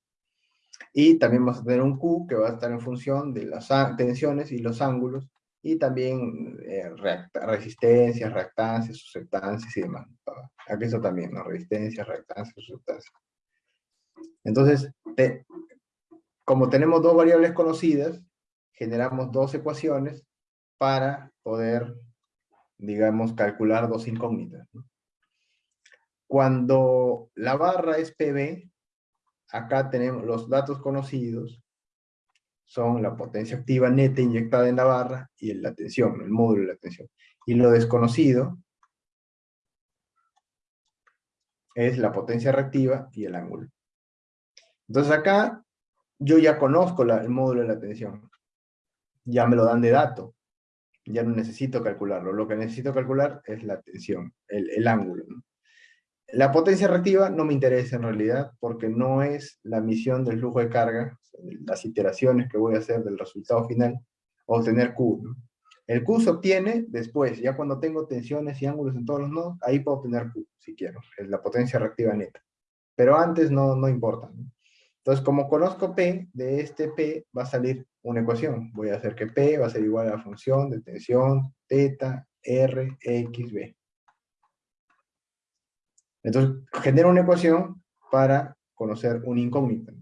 Y también vamos a tener un Q que va a estar en función de las tensiones y los ángulos, y también eh, resistencias, reactancias, susceptancias y demás. Aquí eso también, ¿no? Resistencias, reactancias, susceptancias. Entonces, como tenemos dos variables conocidas, generamos dos ecuaciones para poder, digamos, calcular dos incógnitas. Cuando la barra es PB, acá tenemos los datos conocidos, son la potencia activa neta inyectada en la barra y la tensión, el módulo de la tensión. Y lo desconocido es la potencia reactiva y el ángulo. Entonces acá yo ya conozco el módulo de la tensión. Ya me lo dan de dato. Ya no necesito calcularlo. Lo que necesito calcular es la tensión, el, ángulo. La potencia reactiva no me interesa en realidad porque no es la misión del flujo de carga, las iteraciones que voy a hacer del resultado final, obtener Q. El Q se obtiene después, ya cuando tengo tensiones y ángulos en todos los nodos, ahí puedo obtener Q, si quiero, es la potencia reactiva neta. Pero antes no, no importa. Entonces, como conozco P, de este P va a salir una ecuación. Voy a hacer que P va a ser igual a la función de tensión, teta, R, X, B. Entonces, genero una ecuación para conocer un incógnito.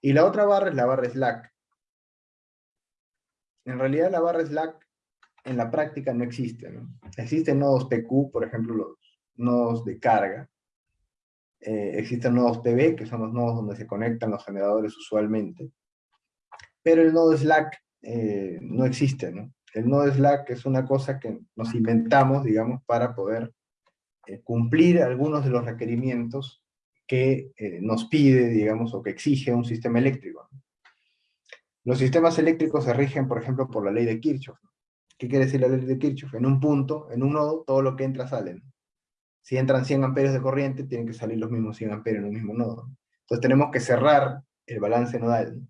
Y la otra barra es la barra slack. En realidad la barra slack en la práctica no existe. Existen nodos PQ, por ejemplo, los nodos de carga. Eh, existen nodos PB, que son los nodos donde se conectan los generadores usualmente. Pero el nodo slack eh, no existe. ¿no? El nodo slack es una cosa que nos inventamos, digamos, para poder eh, cumplir algunos de los requerimientos que nos pide, digamos, o que exige un sistema eléctrico. Los sistemas eléctricos se rigen, por ejemplo, por la ley de Kirchhoff. ¿Qué quiere decir la ley de Kirchhoff? En un punto, en un nodo, todo lo que entra sale. Si entran 100 amperios de corriente, tienen que salir los mismos 100 amperios en un mismo nodo. Entonces tenemos que cerrar el balance nodal.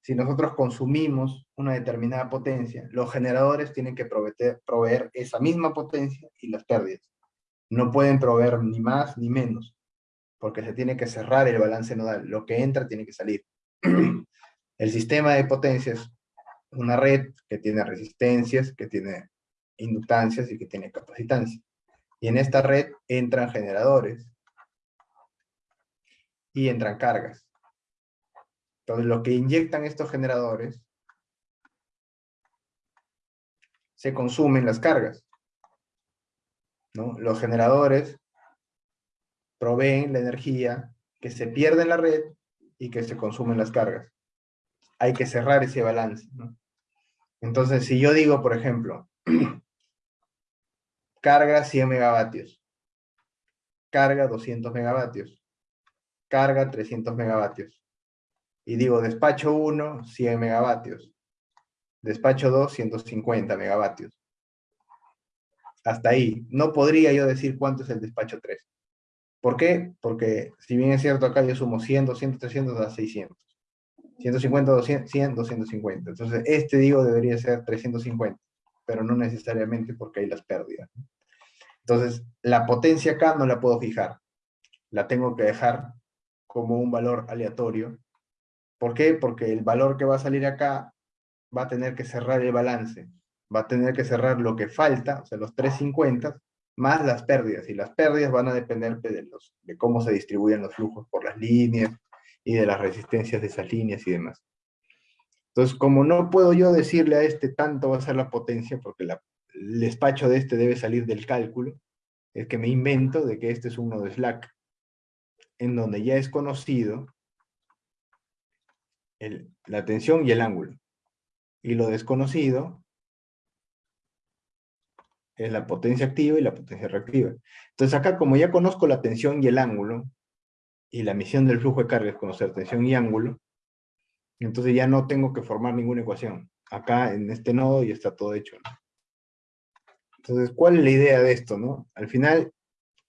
Si nosotros consumimos una determinada potencia, los generadores tienen que proveer, proveer esa misma potencia y las pérdidas no pueden proveer ni más ni menos, porque se tiene que cerrar el balance nodal. Lo que entra tiene que salir. El sistema de potencias, una red que tiene resistencias, que tiene inductancias y que tiene capacitancia. Y en esta red entran generadores y entran cargas. Entonces, lo que inyectan estos generadores se consumen las cargas. Los generadores proveen la energía que se pierde en la red y que se consumen las cargas. Hay que cerrar ese balance. Entonces, si yo digo, por ejemplo, carga 100 megavatios, carga 200 megavatios, carga 300 megavatios, y digo despacho 1, 100 megavatios, despacho 2, 150 megavatios, hasta ahí. No podría yo decir cuánto es el despacho 3. ¿Por qué? Porque si bien es cierto acá yo sumo 100, 200, 300, da 600. 150, 200, 100, 250. Entonces este digo debería ser 350, pero no necesariamente porque hay las pérdidas. Entonces la potencia acá no la puedo fijar. La tengo que dejar como un valor aleatorio. ¿Por qué? Porque el valor que va a salir acá va a tener que cerrar el balance va a tener que cerrar lo que falta, o sea, los 350, más las pérdidas. Y las pérdidas van a depender de, los, de cómo se distribuyen los flujos por las líneas y de las resistencias de esas líneas y demás. Entonces, como no puedo yo decirle a este tanto va a ser la potencia, porque el despacho de este debe salir del cálculo, es que me invento de que este es uno de Slack, en donde ya es conocido la tensión y el ángulo. Y lo desconocido es la potencia activa y la potencia reactiva. Entonces acá, como ya conozco la tensión y el ángulo, y la misión del flujo de carga es conocer tensión y ángulo, entonces ya no tengo que formar ninguna ecuación. Acá en este nodo ya está todo hecho. Entonces, ¿cuál es la idea de esto? No? Al final,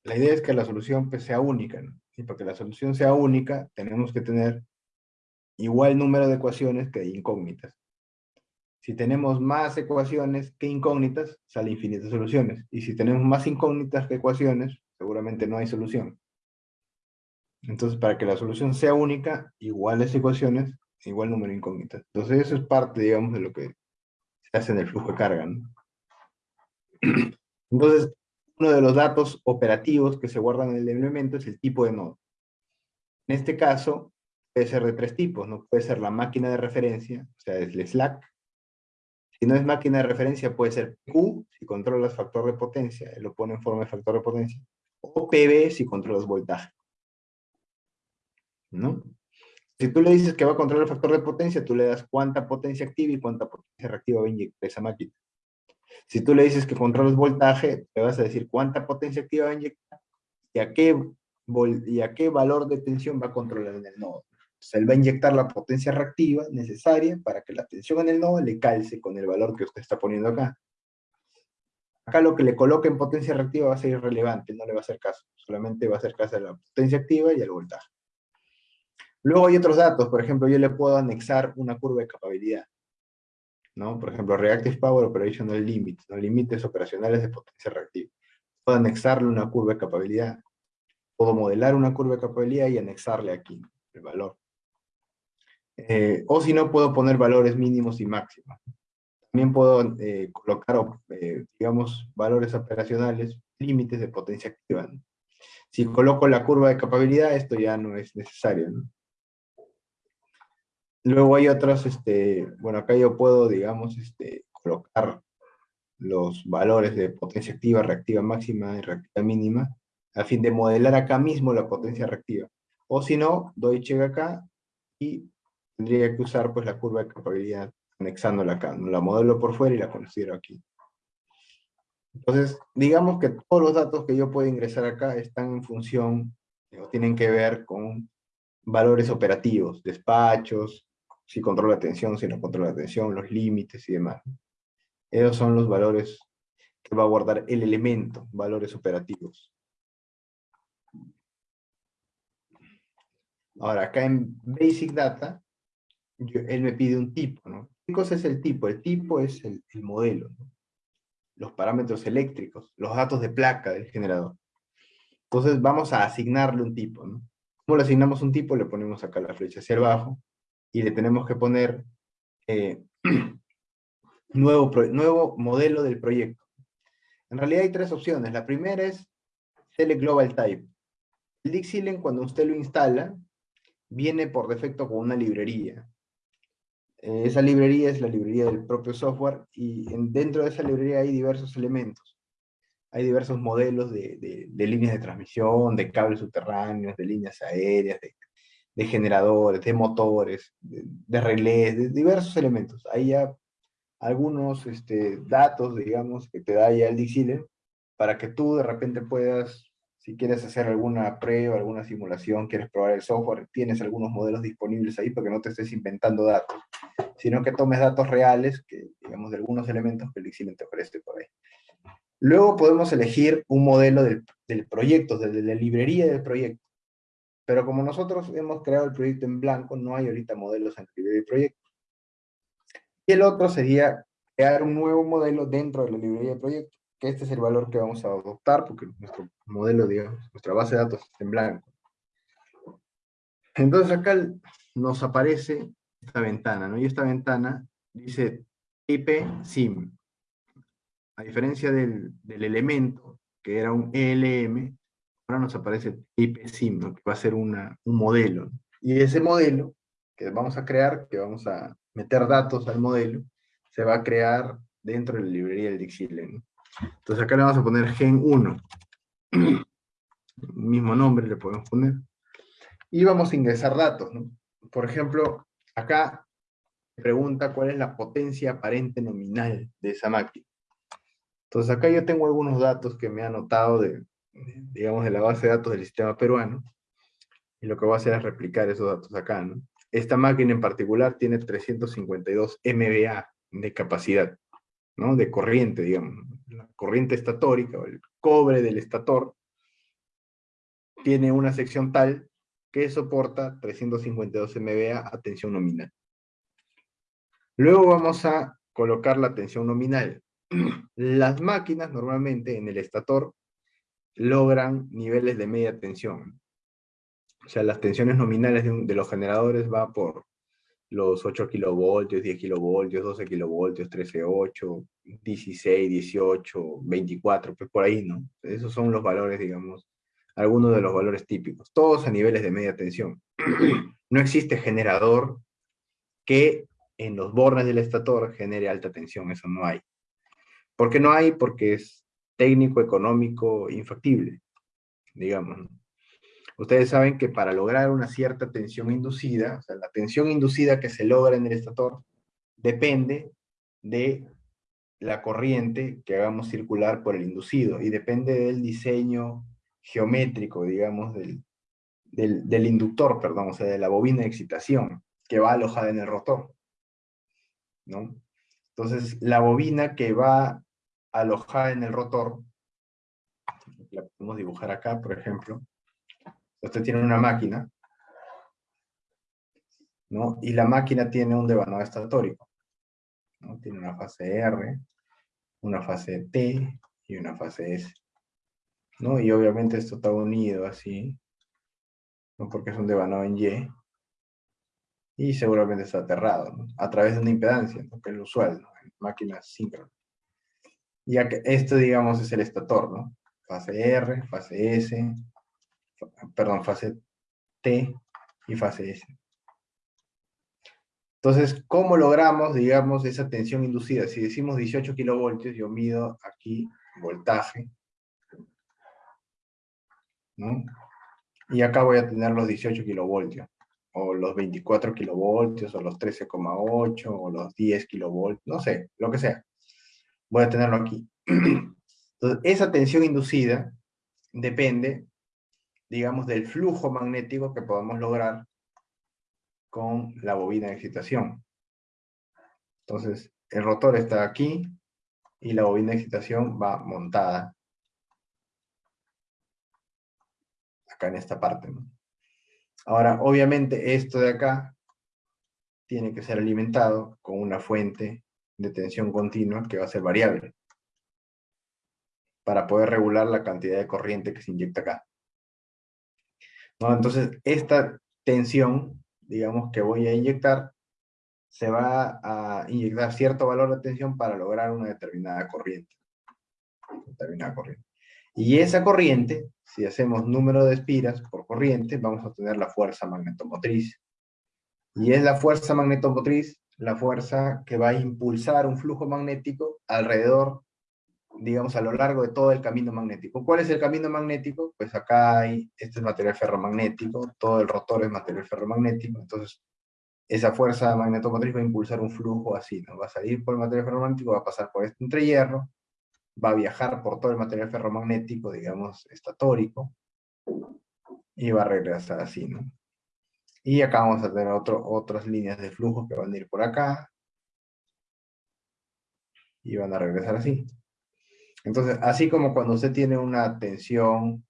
la idea es que la solución pues, sea única. Y para que la solución sea única, tenemos que tener igual número de ecuaciones que de incógnitas. Si tenemos más ecuaciones que incógnitas, sale infinitas soluciones. Y si tenemos más incógnitas que ecuaciones, seguramente no hay solución. Entonces, para que la solución sea única, iguales ecuaciones, igual número de incógnitas. Entonces, eso es parte, digamos, de lo que se hace en el flujo de carga. Entonces, uno de los datos operativos que se guardan en el elemento es el tipo de nodo. En este caso, puede ser de tres tipos, ¿no? Puede ser la máquina de referencia, o sea, es el slack. Si no es máquina de referencia, puede ser Q, si controlas factor de potencia, lo pone en forma de factor de potencia, o PV, si controlas voltaje. ¿No? Si tú le dices que va a controlar el factor de potencia, tú le das cuánta potencia activa y cuánta potencia reactiva va a inyectar esa máquina. Si tú le dices que controlas voltaje, te vas a decir cuánta potencia activa va a inyectar y a qué, y a qué valor de tensión va a controlar en el nodo. Entonces, él va a inyectar la potencia reactiva necesaria para que la tensión en el nodo le calce con el valor que usted está poniendo acá. Acá lo que le coloque en potencia reactiva va a ser irrelevante, no le va a hacer caso. Solamente va a hacer caso a la potencia activa y al voltaje. Luego hay otros datos, por ejemplo, yo le puedo anexar una curva de capabilidad. ¿No? Por ejemplo, Reactive Power Operational Limit, ¿no? límites operacionales de potencia reactiva. Puedo anexarle una curva de capabilidad. Puedo modelar una curva de capabilidad y anexarle aquí el valor. Eh, o si no, puedo poner valores mínimos y máximos. También puedo eh, colocar, eh, digamos, valores operacionales, límites de potencia activa. Si coloco la curva de capabilidad, esto ya no es necesario. ¿no? Luego hay otros, este, bueno, acá yo puedo, digamos, este, colocar los valores de potencia activa, reactiva máxima y reactiva mínima, a fin de modelar acá mismo la potencia reactiva. O si no, doy check acá y tendría que usar pues la curva de capabilidad anexándola acá. La modelo por fuera y la considero aquí. Entonces, digamos que todos los datos que yo puedo ingresar acá están en función, o tienen que ver con valores operativos, despachos, si controla la tensión, si no controla la tensión, los límites y demás. Esos son los valores que va a guardar el elemento, valores operativos. Ahora, acá en Basic Data, él me pide un tipo, ¿no? ¿Qué cosa es el tipo? El tipo es el, modelo, los parámetros eléctricos, los datos de placa del generador. Entonces vamos a asignarle un tipo, ¿no? ¿Cómo le asignamos un tipo? Le ponemos acá la flecha hacia abajo, y le tenemos que poner eh, nuevo, nuevo modelo del proyecto. En realidad hay tres opciones. La primera es Select Global Type. El Dixilen, cuando usted lo instala, viene por defecto con una librería. Eh, esa librería es la librería del propio software y dentro de esa librería hay diversos elementos. Hay diversos modelos de, de líneas de transmisión, de cables subterráneos, de líneas aéreas, de de generadores, de motores, de, relés, de diversos elementos. Hay ya algunos este, datos, digamos, que te da ya el Dixile, para que tú de repente puedas, si quieres hacer alguna prueba, alguna simulación, quieres probar el software, tienes algunos modelos disponibles ahí para que no te estés inventando datos, sino que tomes datos reales, que, digamos, de algunos elementos que el Dixile te ofrece por ahí. Luego podemos elegir un modelo del, del proyecto, desde la librería del proyecto. Pero como nosotros hemos creado el proyecto en blanco, no hay ahorita modelos en librería de proyecto. Y el otro sería crear un nuevo modelo dentro de la librería de proyecto, que este es el valor que vamos a adoptar, porque nuestro modelo, digamos, nuestra base de datos está en blanco. Entonces acá nos aparece esta ventana, ¿no? Y esta ventana dice IP SIM. A diferencia del, del elemento, que era un ELM, ahora nos aparece IPSIM, que va a ser una, un modelo. Y ese modelo que vamos a crear, que vamos a meter datos al modelo, se va a crear dentro de la librería del Dixile. Entonces acá le vamos a poner gen 1. mismo nombre le podemos poner. Y vamos a ingresar datos. Por ejemplo, acá pregunta cuál es la potencia aparente nominal de esa máquina. Entonces acá yo tengo algunos datos que me ha anotado de, digamos, de la base de datos del sistema peruano, y lo que voy a hacer es replicar esos datos acá, ¿no? Esta máquina en particular tiene 352 MVA de capacidad, ¿no? De corriente, digamos. La corriente estatórica, o el cobre del estator, tiene una sección tal que soporta 352 MVA a tensión nominal. Luego vamos a colocar la tensión nominal. Las máquinas normalmente en el estator logran niveles de media tensión. O sea, las tensiones nominales de, los generadores va por los 8 kilovoltios, 10 kilovoltios, 12 kilovoltios, 13, 8, 16, 18, 24, pues por ahí, ¿no? Esos son los valores, digamos, algunos de los valores típicos, todos a niveles de media tensión. no existe generador que en los bornes del estator genere alta tensión, eso no hay. ¿Por qué no hay? Porque es técnico, económico, infactible, digamos. Ustedes saben que para lograr una cierta tensión inducida, la tensión inducida que se logra en el estator, depende de la corriente que hagamos circular por el inducido, y depende del diseño geométrico, digamos, del, del, inductor, perdón, o sea, de la bobina de excitación, que va alojada en el rotor. ¿no? Entonces, la bobina que va alojada en el rotor, la podemos dibujar acá, por ejemplo. Usted tiene una máquina, ¿no? Y la máquina tiene un devanado estatórico. ¿no? Tiene una fase R, una fase T y una fase S. ¿no? Y obviamente esto está unido así, ¿no? porque es un devanado en Y, y seguramente está aterrado, ¿no? a través de una impedancia, que es lo usual ¿no? en máquinas síncronas. Ya que esto, digamos, es el estator, ¿no? Fase R, fase S, perdón, fase T y fase S. Entonces, ¿cómo logramos, digamos, esa tensión inducida? Si decimos 18 kilovoltios, yo mido aquí voltaje, ¿no? Y acá voy a tener los 18 kilovoltios, o los 24 kilovoltios, o los 13,8, o los 10 kilovoltios, no sé, lo que sea. Voy a tenerlo aquí. Entonces, esa tensión inducida depende, digamos, del flujo magnético que podamos lograr con la bobina de excitación. Entonces, el rotor está aquí, y la bobina de excitación va montada acá en esta parte. Ahora, obviamente, esto de acá tiene que ser alimentado con una fuente de tensión continua que va a ser variable para poder regular la cantidad de corriente que se inyecta acá. Entonces, esta tensión, digamos, que voy a inyectar, se va a inyectar cierto valor de tensión para lograr una determinada corriente. Determinada corriente. Y esa corriente, si hacemos número de espiras por corriente, vamos a obtener la fuerza magnetomotriz. Y es la fuerza magnetomotriz la fuerza que va a impulsar un flujo magnético alrededor, digamos, a lo largo de todo el camino magnético. ¿Cuál es el camino magnético? Pues acá hay, este es material ferromagnético, todo el rotor es material ferromagnético, entonces esa fuerza magnetomotriz va a impulsar un flujo así, ¿no? Va a salir por el material ferromagnético, va a pasar por este entrehierro, va a viajar por todo el material ferromagnético, digamos, estatórico, y va a regresar así, ¿no? Y acá vamos a tener otro, otras líneas de flujo que van a ir por acá, y van a regresar así. Entonces, así como cuando usted tiene una tensión,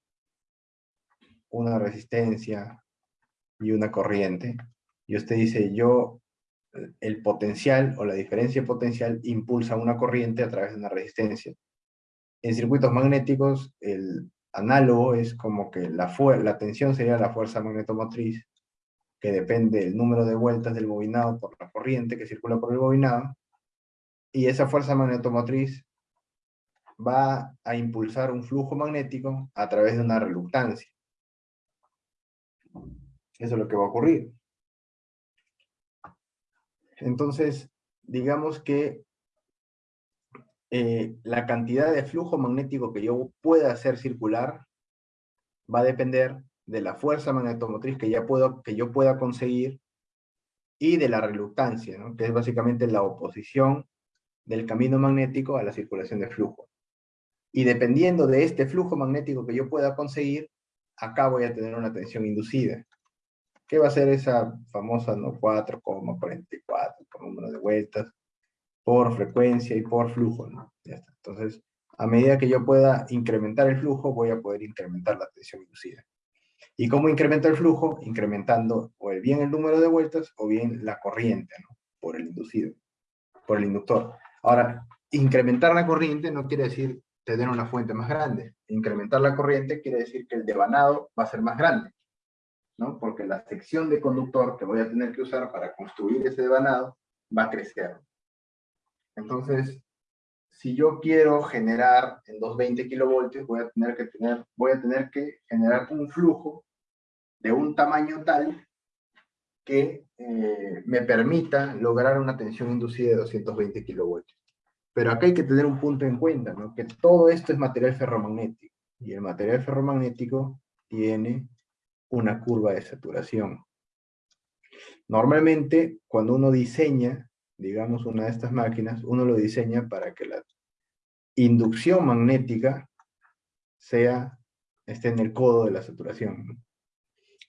una resistencia y una corriente, y usted dice, yo, el potencial o la diferencia potencial impulsa una corriente a través de una resistencia en circuitos magnéticos, el análogo es como que la, la tensión sería la fuerza magnetomotriz, que depende del número de vueltas del bobinado por la corriente que circula por el bobinado, y esa fuerza magnetomotriz va a impulsar un flujo magnético a través de una reluctancia. Eso es lo que va a ocurrir. Entonces, digamos que eh, la cantidad de flujo magnético que yo pueda hacer circular va a depender de la fuerza magnetomotriz que, ya puedo, que yo pueda conseguir y de la reluctancia, que es básicamente la oposición del camino magnético a la circulación de flujo. Y dependiendo de este flujo magnético que yo pueda conseguir, acá voy a tener una tensión inducida. ¿Qué va a ser esa famosa ¿no? 4,44 por número de vueltas? por frecuencia y por flujo, ¿no? Entonces, a medida que yo pueda incrementar el flujo, voy a poder incrementar la tensión inducida. ¿Y cómo incrementa el flujo? Incrementando o bien el número de vueltas o bien la corriente, ¿no? Por el inducido. por el inductor. Ahora, incrementar la corriente no quiere decir tener una fuente más grande. Incrementar la corriente quiere decir que el devanado va a ser más grande. ¿no? Porque la sección de conductor que voy a tener que usar para construir ese devanado va a crecer. Entonces, si yo quiero generar en 220 kilovoltios, voy a tener que, tener, voy a tener que generar un flujo de un tamaño tal que eh, me permita lograr una tensión inducida de 220 kilovoltios. Pero acá hay que tener un punto en cuenta, ¿no? que todo esto es material ferromagnético, y el material ferromagnético tiene una curva de saturación. Normalmente, cuando uno diseña, digamos, una de estas máquinas, uno lo diseña para que la inducción magnética sea, esté en el codo de la saturación.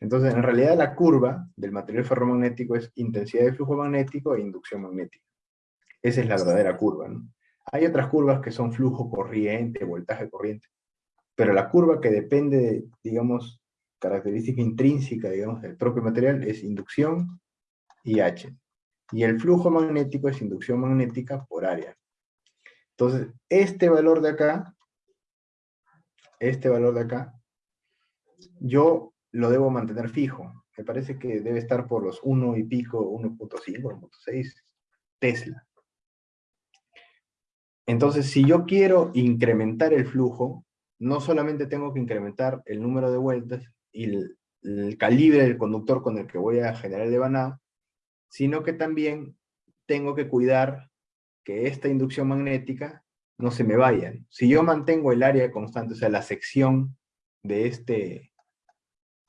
Entonces, en realidad la curva del material ferromagnético es intensidad de flujo magnético e inducción magnética. Esa es la verdadera curva. Hay otras curvas que son flujo corriente, voltaje corriente, pero la curva que depende, de, digamos, característica intrínseca, digamos, del propio material es inducción y H. Y el flujo magnético es inducción magnética por área. Entonces, este valor de acá, este valor de acá, yo lo debo mantener fijo. Me parece que debe estar por los 1 y pico, 1.5, 1.6 Tesla. Entonces, si yo quiero incrementar el flujo, no solamente tengo que incrementar el número de vueltas y el, calibre del conductor con el que voy a generar el devanado, sino que también tengo que cuidar que esta inducción magnética no se me vaya. Si yo mantengo el área constante, o sea, la sección de este,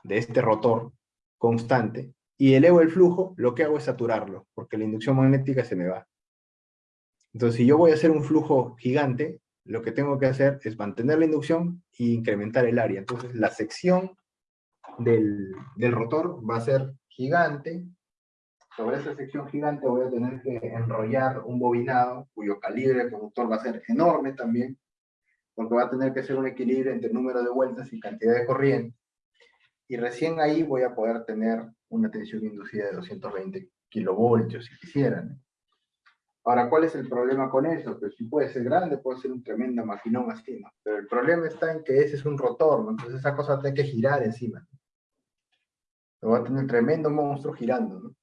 de este rotor constante, y elevo el flujo, lo que hago es saturarlo, porque la inducción magnética se me va. Entonces, si yo voy a hacer un flujo gigante, lo que tengo que hacer es mantener la inducción e incrementar el área. Entonces, la sección del, del rotor va a ser gigante. Sobre esa sección gigante voy a tener que enrollar un bobinado, cuyo calibre del conductor va a ser enorme también, porque va a tener que ser un equilibrio entre número de vueltas y cantidad de corriente y recién ahí voy a poder tener una tensión inducida de 220 kilovoltios, si quisieran. Ahora, ¿cuál es el problema con eso? Pues si puede ser grande, puede ser un tremendo maquinón así, ¿no? Pero el problema está en que ese es un rotor, ¿no? Entonces esa cosa tiene que girar encima. Lo va a tener un tremendo monstruo girando, ¿no?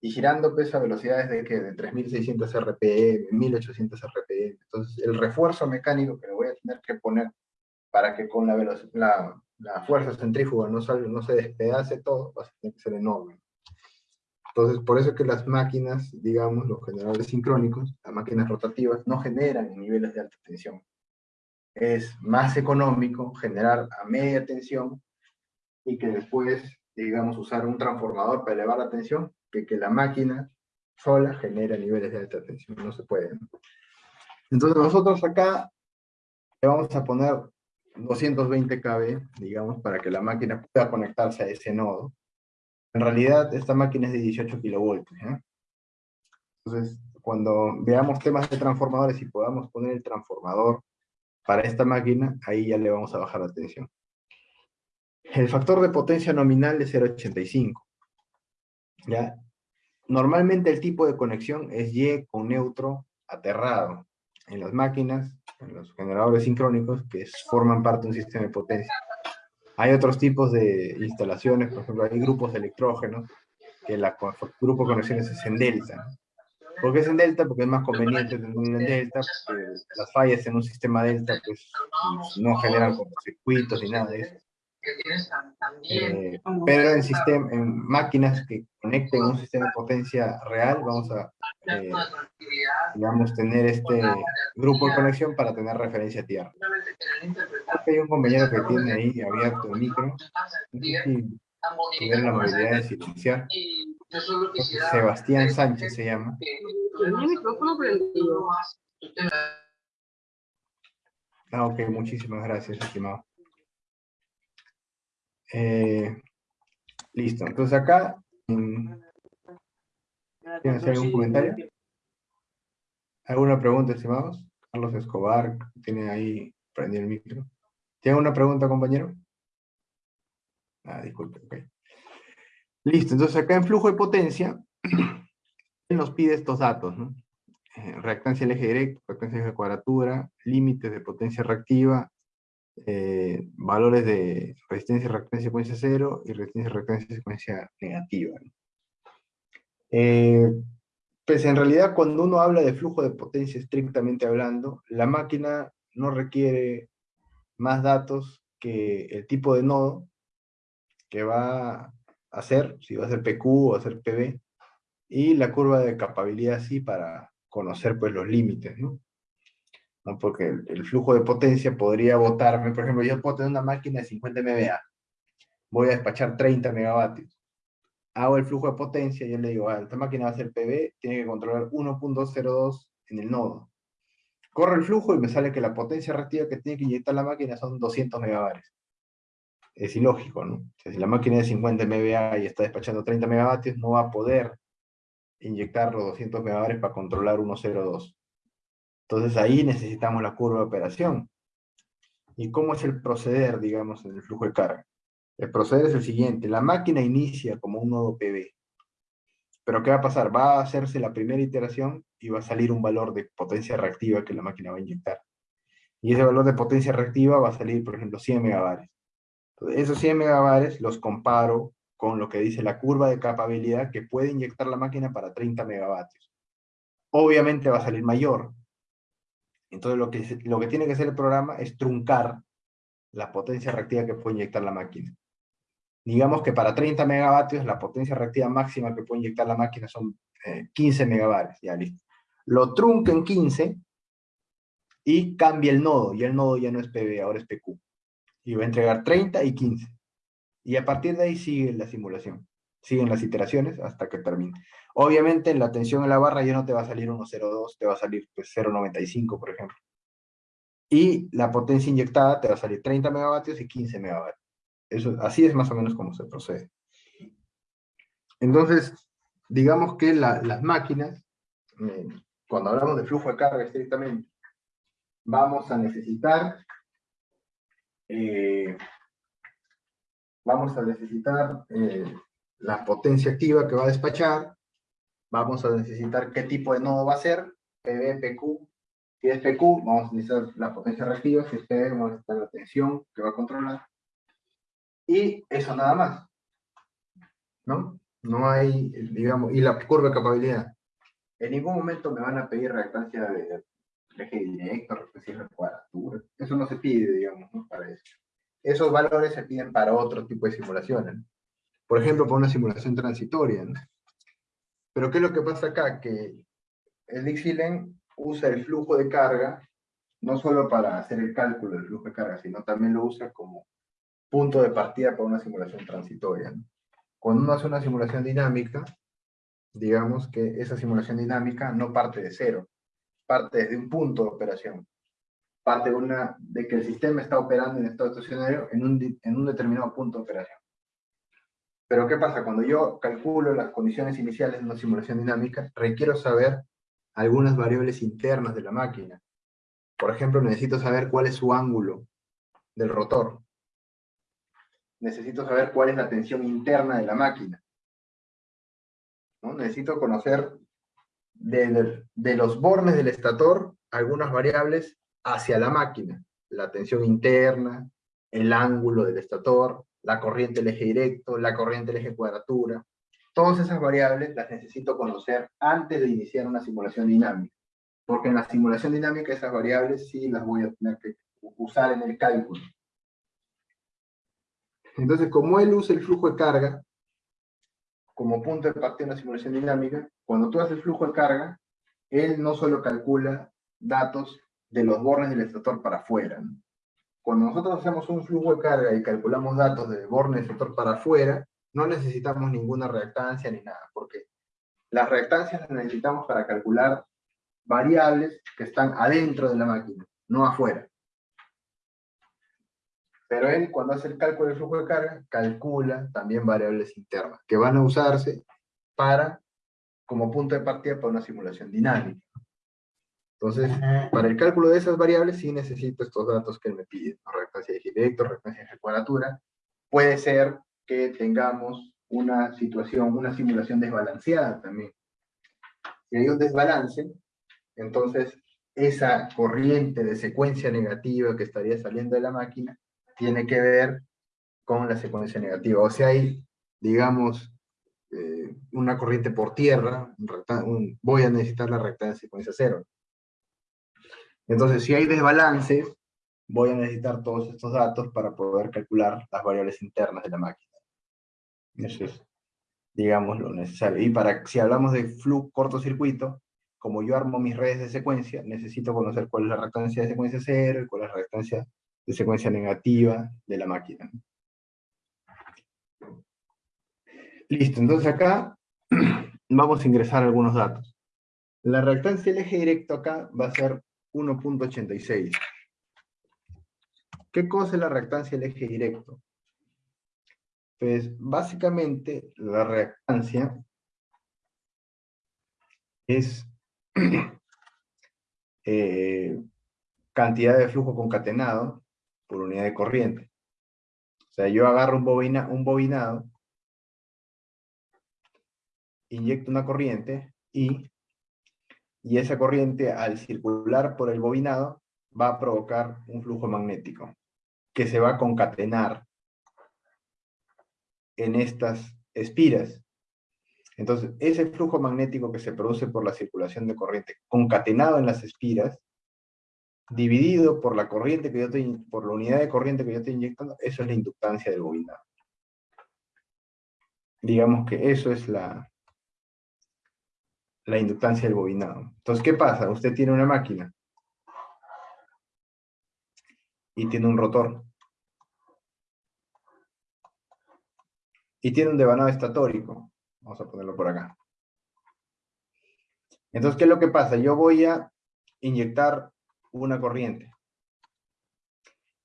Y girando pues a velocidades de que de 3600 RPM, 1800 RPM. Entonces el refuerzo mecánico que le voy a tener que poner para que con la, la, la fuerza centrífuga no, no se despedace todo, va a tener que ser enorme. Entonces, por eso es que las máquinas, digamos, los generadores sincrónicos, las máquinas rotativas, no generan niveles de alta tensión. Es más económico generar a media tensión y que después, digamos, usar un transformador para elevar la tensión, que que la máquina sola genera niveles de alta tensión. No se puede. Entonces, nosotros acá le vamos a poner 220 kV, digamos, para que la máquina pueda conectarse a ese nodo. En realidad, esta máquina es de 18 kilovoltios. Entonces, cuando veamos temas de transformadores y podamos poner el transformador para esta máquina, ahí ya le vamos a bajar la tensión. El factor de potencia nominal es 0.85. ¿Ya? Normalmente el tipo de conexión es Y con neutro aterrado. En las máquinas en los generadores sincrónicos que forman parte de un sistema de potencia. Hay otros tipos de instalaciones, por ejemplo, hay grupos de electrógenos, que el grupo de conexiones es en delta. ¿Por qué es en delta? Porque es más conveniente tenerlo en delta, porque las fallas en un sistema delta pues, no generan circuitos ni nada de eso. Eh, pero en, sistema, en máquinas que conecten un sistema de potencia real, vamos a eh, digamos, tener este grupo de conexión para tener referencia a tierra. hay un compañero que tiene ahí abierto el micro. Tiene la movilidad de silenciar. Sebastián Sánchez se llama. Ah, ok, muchísimas gracias, estimado. Eh, listo, entonces acá, ¿Quieren hacer algún comentario? ¿Alguna pregunta, estimados? Carlos Escobar tiene ahí prendido el micro. ¿Tiene una pregunta, compañero? Ah, disculpe, ok. Listo, entonces acá en flujo de potencia, nos pide estos datos, eh, reactancia del eje directo, reactancia eje de cuadratura, límites de potencia reactiva, eh, valores de resistencia y reactancia secuencia cero y resistencia y reactancia secuencia negativa. Eh, pues en realidad cuando uno habla de flujo de potencia estrictamente hablando, la máquina no requiere más datos que el tipo de nodo que va a hacer, si va a ser PQ o va a ser PB, y la curva de capabilidad sí para conocer pues los límites, ¿no? Porque el, flujo de potencia podría botarme, por ejemplo, yo puedo tener una máquina de 50 MVA, voy a despachar 30 megavatios, hago el flujo de potencia, yo le digo, ah, esta máquina va a ser PB, tiene que controlar 1.02 en el nodo. Corre el flujo y me sale que la potencia reactiva que tiene que inyectar la máquina son 200 megavatios. Es ilógico, ¿no? si la máquina es de 50 MVA y está despachando 30 megavatios, no va a poder inyectar los 200 megavatios para controlar 1.02. Entonces ahí necesitamos la curva de operación. ¿Y cómo es el proceder, digamos, en el flujo de carga? El proceder es el siguiente. La máquina inicia como un nodo PB. Pero ¿qué va a pasar? Va a hacerse la primera iteración y va a salir un valor de potencia reactiva que la máquina va a inyectar. Y ese valor de potencia reactiva va a salir, por ejemplo, 100 megabares. Entonces, esos 100 megabares los comparo con lo que dice la curva de capabilidad que puede inyectar la máquina para 30 megavatios. Obviamente va a salir mayor. Entonces lo que, lo que tiene que hacer el programa es truncar la potencia reactiva que puede inyectar la máquina. Digamos que para 30 megavatios la potencia reactiva máxima que puede inyectar la máquina son 15 eh, megavatios, ya listo. Lo trunca en 15 y cambia el nodo, y el nodo ya no es PB, ahora es PQ. Y va a entregar 30 y 15. Y a partir de ahí sigue la simulación. Siguen las iteraciones hasta que termine. Obviamente la tensión en la barra ya no te va a salir 1.02, te va a salir pues 0.95 por ejemplo. Y la potencia inyectada te va a salir 30 megavatios y 15 megavatios. Eso, así es más o menos como se procede. Entonces, digamos que las máquinas, eh, cuando hablamos de flujo de carga estrictamente, vamos a necesitar eh, vamos a necesitar eh, la potencia activa que va a despachar, vamos a necesitar qué tipo de nodo va a ser, PB, PQ, si es PQ, vamos a necesitar la potencia reactiva, si es PB, vamos a necesitar la tensión que va a controlar, y eso nada más, ¿no? No hay, digamos, y la curva de capabilidad. En ningún momento me van a pedir reactancia de eje directo, reactancia de cuadratura, eso no se pide, digamos, ¿no? Para eso esos valores se piden para otro tipo de simulaciones. Por ejemplo, para una simulación transitoria. Pero ¿qué es lo que pasa acá? Que el Dixilen usa el flujo de carga no solo para hacer el cálculo del flujo de carga, sino también lo usa como punto de partida para una simulación transitoria. Cuando uno hace una simulación dinámica, digamos que esa simulación dinámica no parte de cero, parte desde un punto de operación parte de, una, de que el sistema está operando en estado estacionario en un, en un determinado punto de operación. Pero ¿qué pasa? Cuando yo calculo las condiciones iniciales de una simulación dinámica, requiero saber algunas variables internas de la máquina. Por ejemplo, necesito saber cuál es su ángulo del rotor. Necesito saber cuál es la tensión interna de la máquina. ¿No? Necesito conocer de, de los bornes del estator algunas variables hacia la máquina, la tensión interna, el ángulo del estator, la corriente del eje directo, la corriente del eje cuadratura. Todas esas variables las necesito conocer antes de iniciar una simulación dinámica, porque en la simulación dinámica esas variables sí las voy a tener que usar en el cálculo. Entonces, como él usa el flujo de carga como punto de partida en una simulación dinámica, cuando tú haces el flujo de carga, él no solo calcula datos de los bornes del estator para afuera. Cuando nosotros hacemos un flujo de carga y calculamos datos de bornes del estator para afuera, no necesitamos ninguna reactancia ni nada, porque las reactancias las necesitamos para calcular variables que están adentro de la máquina, no afuera. Pero él, cuando hace el cálculo del flujo de carga, calcula también variables internas, que van a usarse para, como punto de partida para una simulación dinámica. Entonces, para el cálculo de esas variables sí necesito estos datos que me pide, reactancia de directo, reactancia de cuadratura. Puede ser que tengamos una situación, una simulación desbalanceada también. Si hay un desbalance, entonces esa corriente de secuencia negativa que estaría saliendo de la máquina tiene que ver con la secuencia negativa. O sea, hay, digamos, eh, una corriente por tierra, voy a necesitar la recta de secuencia cero. Entonces, si hay desbalances, voy a necesitar todos estos datos para poder calcular las variables internas de la máquina. Eso es, digamos, lo necesario. Y para, si hablamos de flujo cortocircuito, como yo armo mis redes de secuencia, necesito conocer cuál es la reactancia de secuencia cero y cuál es la reactancia de secuencia negativa de la máquina. Listo, entonces acá vamos a ingresar algunos datos. La reactancia del eje directo acá va a ser 1.86. ¿Qué cosa es la reactancia del eje directo? Pues básicamente la reactancia es eh, cantidad de flujo concatenado por unidad de corriente. O sea, yo agarro un, bobina, un bobinado, inyecto una corriente y, y esa corriente al circular por el bobinado va a provocar un flujo magnético que se va a concatenar en estas espiras. Entonces, ese flujo magnético que se produce por la circulación de corriente concatenado en las espiras, dividido por la corriente que yo estoy, por la unidad de corriente que yo estoy inyectando, eso es la inductancia del bobinado. Digamos que eso es la, la inductancia del bobinado. Entonces, ¿qué pasa? Usted tiene una máquina y tiene un rotor. Y tiene un devanado estatórico. Vamos a ponerlo por acá. Entonces, ¿qué es lo que pasa? Yo voy a inyectar una corriente.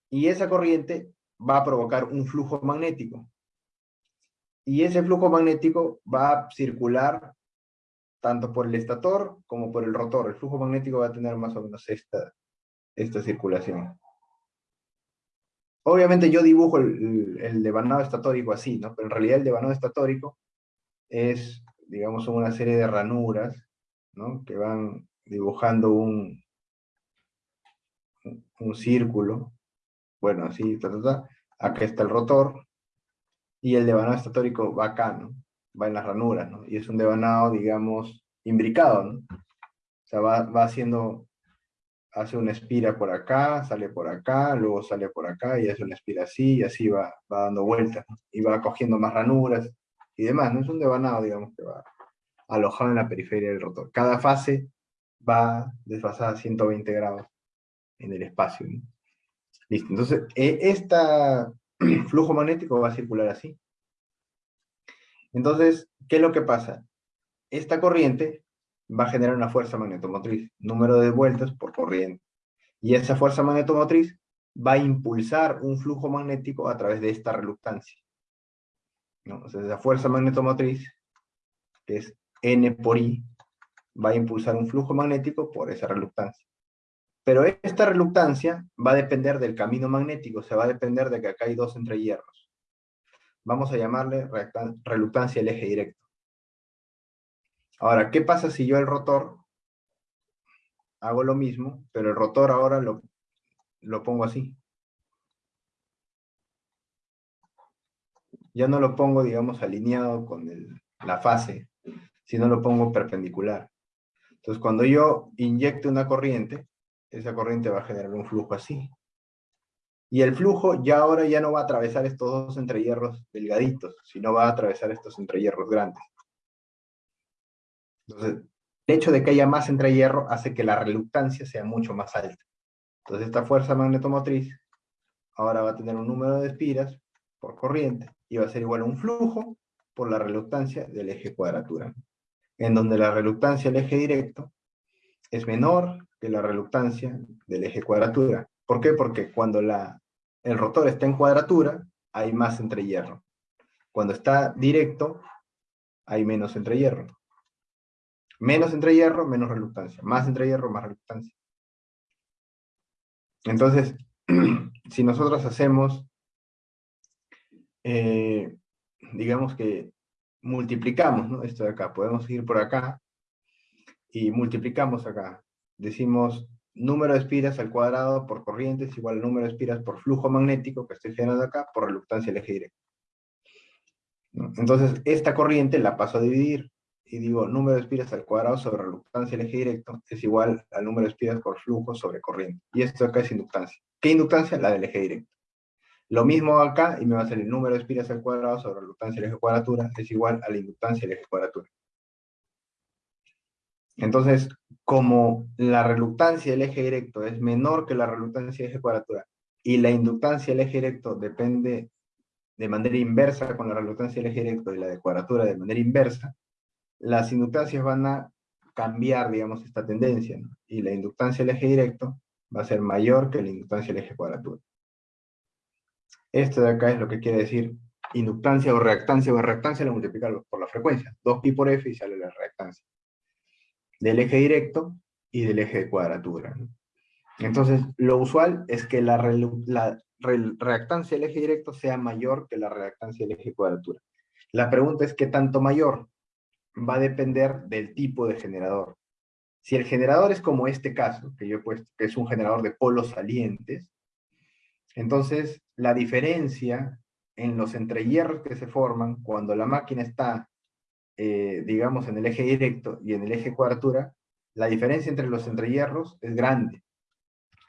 Y esa corriente va a provocar un flujo magnético. Y ese flujo magnético va a circular tanto por el estator como por el rotor. El flujo magnético va a tener más o menos esta, esta circulación. Obviamente yo dibujo el, devanado estatórico así, ¿no? Pero en realidad el devanado estatórico es, digamos, una serie de ranuras, ¿no? Que van dibujando un, un círculo, bueno, así, ta, ta, ta. acá está el rotor, y el devanado estatórico va acá, ¿no? Va en las ranuras, ¿no? Y es un devanado, digamos, imbricado, ¿no? O sea, va, va haciendo hace una espira por acá, sale por acá, luego sale por acá y hace una espira así, y así va, va dando vueltas, y va cogiendo más ranuras y demás, ¿no? Es un devanado, digamos, que va alojado en la periferia del rotor. Cada fase va desfasada a 120 grados en el espacio, ¿no? Listo, entonces, este flujo magnético va a circular así. Entonces, ¿qué es lo que pasa? Esta corriente va a generar una fuerza magnetomotriz, número de vueltas por corriente. Y esa fuerza magnetomotriz va a impulsar un flujo magnético a través de esta reluctancia. ¿no? O sea, esa fuerza magnetomotriz, que es N por I, va a impulsar un flujo magnético por esa reluctancia. Pero esta reluctancia va a depender del camino magnético, o sea, va a depender de que acá hay dos entrehierros. Vamos a llamarle reluctancia el eje directo. Ahora, ¿qué pasa si yo el rotor hago lo mismo, pero el rotor ahora lo, lo pongo así? Ya no lo pongo, digamos, alineado con la fase, sino lo pongo perpendicular. Entonces, cuando yo inyecte una corriente, esa corriente va a generar un flujo así. Y el flujo ya ahora ya no va a atravesar estos dos entrehierros delgaditos, sino va a atravesar estos entrehierros grandes. Entonces, el hecho de que haya más entre hierro hace que la reluctancia sea mucho más alta. Entonces esta fuerza magnetomotriz ahora va a tener un número de espiras por corriente y va a ser igual a un flujo por la reluctancia del eje cuadratura. En donde la reluctancia del eje directo es menor que la reluctancia del eje cuadratura. ¿Por qué? Porque cuando la, el rotor está en cuadratura, hay más entre hierro. Cuando está directo, hay menos entre hierro. Menos entre hierro, menos reluctancia. Más entre hierro, más reluctancia. Entonces, si nosotros hacemos, eh, digamos que multiplicamos. Esto de acá, podemos ir por acá y multiplicamos acá. decimos número de espiras al cuadrado por corriente es igual al número de espiras por flujo magnético que estoy generando acá por reluctancia del eje directo. Entonces, esta corriente la paso a dividir y digo número de espiras al cuadrado sobre reluctancia del eje directo es igual al número de espiras por flujo sobre corriente. Y esto acá es inductancia. ¿Qué inductancia? La del eje directo. Lo mismo acá, y me va a salir el número de espiras al cuadrado sobre reluctancia del eje cuadratura, es igual a la inductancia del eje cuadratura. Entonces, como la reluctancia del eje directo es menor que la reluctancia del eje cuadratura, y la inductancia del eje directo depende de manera inversa con la reluctancia del eje directo y la de cuadratura de manera inversa, las inductancias van a cambiar, digamos, esta tendencia, y la inductancia del eje directo va a ser mayor que la inductancia del eje cuadratura. Esto de acá es lo que quiere decir inductancia o reactancia, o reactancia la multiplicarlo por la frecuencia, 2pi por f y sale la reactancia. Del eje directo y del eje de cuadratura. Entonces, lo usual es que la, reactancia del eje directo sea mayor que la reactancia del eje de cuadratura. La pregunta es, ¿qué tanto mayor? Va a depender del tipo de generador. Si el generador es como este caso, que yo he puesto, que es un generador de polos salientes, entonces la diferencia en los entrehierros que se forman cuando la máquina está, eh, digamos, en el eje directo y en el eje cuadratura, la diferencia entre los entrehierros es grande.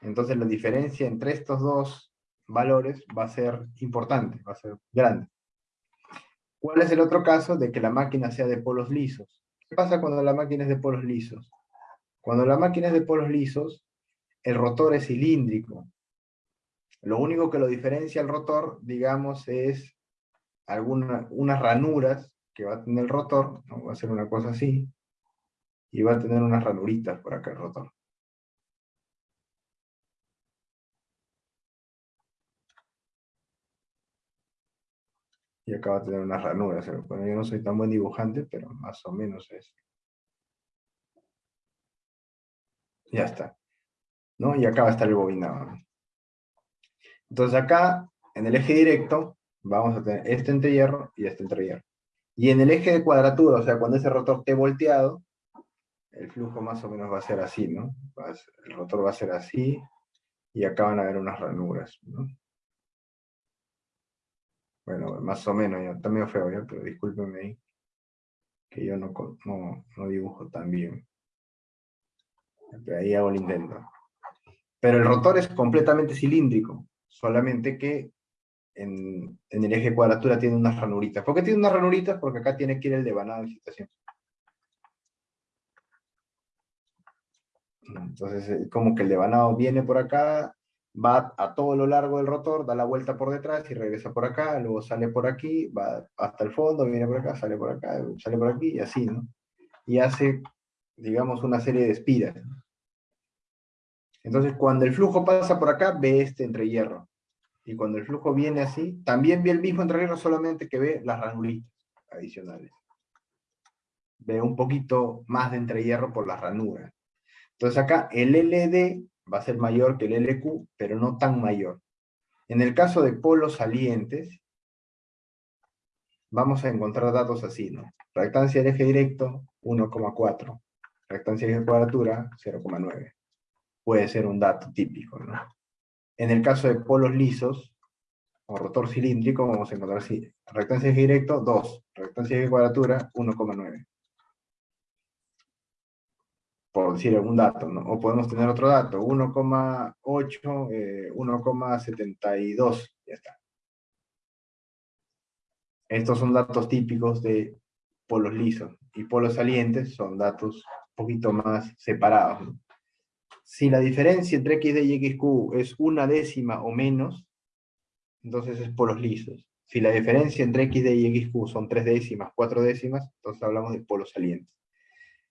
Entonces la diferencia entre estos dos valores va a ser importante, va a ser grande. ¿Cuál es el otro caso de que la máquina sea de polos lisos? ¿Qué pasa cuando la máquina es de polos lisos? Cuando la máquina es de polos lisos, el rotor es cilíndrico. Lo único que lo diferencia el rotor, digamos, es algunas unas ranuras que va a tener el rotor, va a ser una cosa así, y va a tener unas ranuritas por acá el rotor. y acá va a tener unas ranuras. Bueno, yo no soy tan buen dibujante, pero más o menos es. Ya está. ¿No? Y acá va a estar el bobinado. Entonces acá, en el eje directo, vamos a tener este entrehierro y este entrehierro. Y en el eje de cuadratura, o sea, cuando ese rotor esté volteado, el flujo más o menos va a ser así, ¿no? el rotor va a ser así, y acá van a haber unas ranuras, ¿no? Bueno, más o menos, ya está medio feo, pero discúlpenme que yo no, no, dibujo tan bien. Pero ahí hago el intento. Pero el rotor es completamente cilíndrico, solamente que en, el eje cuadratura tiene unas ranuritas. ¿Por qué tiene unas ranuritas? Porque acá tiene que ir el devanado de excitación. Entonces, como que el devanado viene por acá, va a todo lo largo del rotor, da la vuelta por detrás y regresa por acá, luego sale por aquí, va hasta el fondo, viene por acá, sale por acá, sale por aquí, y así, ¿no? Y hace, digamos, una serie de espiras. Entonces, cuando el flujo pasa por acá, ve este entrehierro. Y cuando el flujo viene así, también ve el mismo entrehierro, solamente que ve las ranulitas adicionales. Ve un poquito más de entrehierro por las ranuras. Entonces acá el LD va a ser mayor que el LQ, pero no tan mayor. En el caso de polos salientes, vamos a encontrar datos así, ¿no? Reactancia del eje directo, 1,4. Reactancia del eje cuadratura, 0,9. Puede ser un dato típico, ¿no? En el caso de polos lisos, o rotor cilíndrico, vamos a encontrar así. Reactancia del eje directo, 2. Reactancia del eje cuadratura, 1,9 por decir algún dato, ¿no? O podemos tener otro dato, 1,8, 1,72, eh, ya está. Estos son datos típicos de polos lisos, y polos salientes son datos un poquito más separados. Si la diferencia entre XD y XQ es una décima o menos, entonces es polos lisos. Si la diferencia entre XD y XQ son tres décimas, cuatro décimas, entonces hablamos de polos salientes.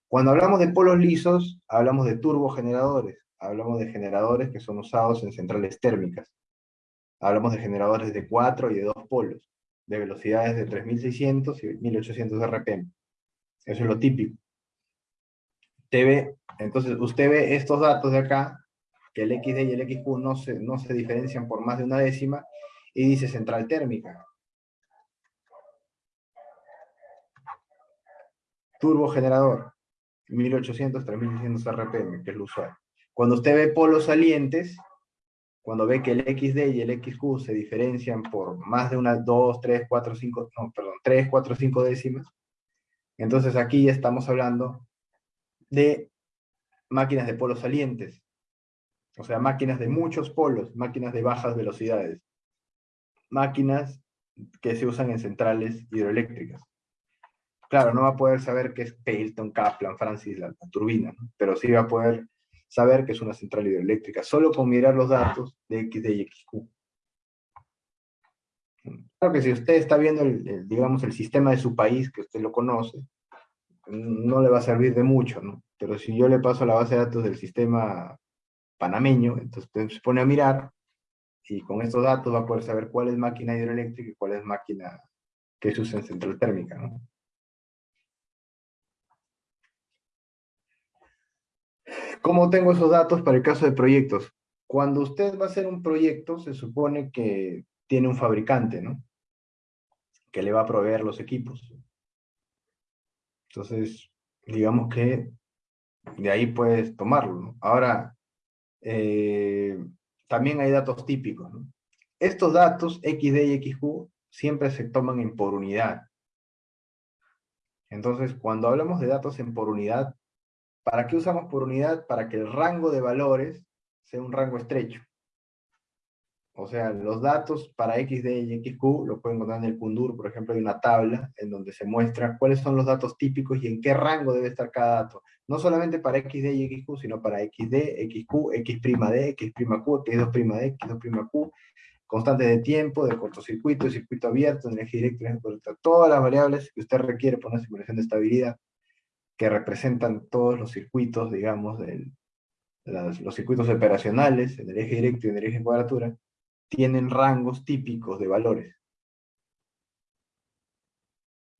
Cuando hablamos de polos lisos, hablamos de turbogeneradores, hablamos de generadores que son usados en centrales térmicas. Hablamos de generadores de 4 y de 2 polos, de velocidades de 3600 y 1800 RPM. Eso es lo típico. Entonces, usted ve estos datos de acá, que el XD y el XQ no se, no se diferencian por más de una décima, y dice central térmica. Turbogenerador 1800, 3600 RPM, que es lo usual. Cuando usted ve polos salientes, cuando ve que el XD y el XQ se diferencian por más de unas 2, 3, 4, 5, no, perdón, 3, 4, 5 décimas, entonces aquí ya estamos hablando de máquinas de polos salientes. O sea, máquinas de muchos polos, máquinas de bajas velocidades. Máquinas que se usan en centrales hidroeléctricas. Claro, no va a poder saber qué es Pelton, Kaplan, Francis, la, turbina, pero sí va a poder saber que es una central hidroeléctrica, solo con mirar los datos de XD y XQ. Claro que si usted está viendo, el, digamos, el sistema de su país, que usted lo conoce, no le va a servir de mucho, ¿no? Pero si yo le paso la base de datos del sistema panameño, entonces se pone a mirar, y con estos datos va a poder saber cuál es máquina hidroeléctrica y cuál es máquina que se usa en central térmica, ¿no? ¿Cómo tengo esos datos para el caso de proyectos? Cuando usted va a hacer un proyecto, se supone que tiene un fabricante, ¿no? Que le va a proveer los equipos. Entonces, digamos que de ahí puedes tomarlo. Ahora, eh, también hay datos típicos. Estos datos, XD y XQ, siempre se toman en por unidad. Entonces, cuando hablamos de datos en por unidad, ¿Para qué usamos por unidad? Para que el rango de valores sea un rango estrecho. O sea, los datos para XD y XQ lo pueden encontrar en el Kundur, por ejemplo, hay una tabla en donde se muestra cuáles son los datos típicos y en qué rango debe estar cada dato. No solamente para XD y XQ, sino para XD, XQ, X'D, X'Q, X2'D, X2'Q, constantes de tiempo, de cortocircuito, circuito abierto, energía eléctrica, todas las variables que usted requiere para una simulación de estabilidad que representan todos los circuitos, digamos, del, los circuitos operacionales, en el eje directo y en el eje cuadratura, tienen rangos típicos de valores.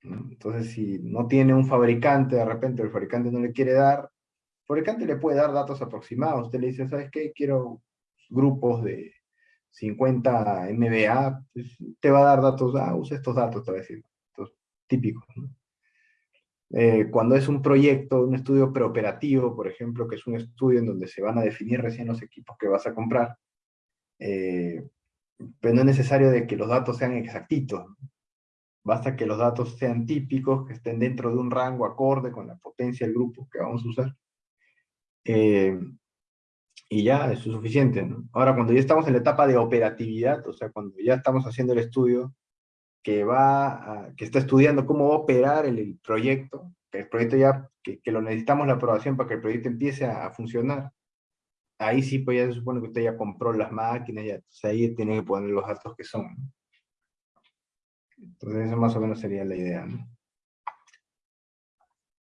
Entonces, si no tiene un fabricante, de repente el fabricante no le quiere dar, el fabricante le puede dar datos aproximados. Usted le dice, ¿sabes qué? Quiero grupos de 50 MBA, pues, te va a dar datos, ah, usa estos datos, te va a decir, estos típicos. Eh, cuando es un proyecto, un estudio preoperativo, por ejemplo, que es un estudio en donde se van a definir recién los equipos que vas a comprar, eh, pero no es necesario de que los datos sean exactitos. Basta que los datos sean típicos, que estén dentro de un rango acorde con la potencia del grupo que vamos a usar. Eh, y ya, eso es suficiente. Ahora, cuando ya estamos en la etapa de operatividad, o sea, cuando ya estamos haciendo el estudio, que, va que está estudiando cómo operar el, proyecto, que el proyecto ya, que, lo necesitamos la aprobación para que el proyecto empiece a, funcionar, ahí sí pues ya se supone que usted ya compró las máquinas, ya, ahí tiene que poner los datos que son. Entonces eso más o menos sería la idea.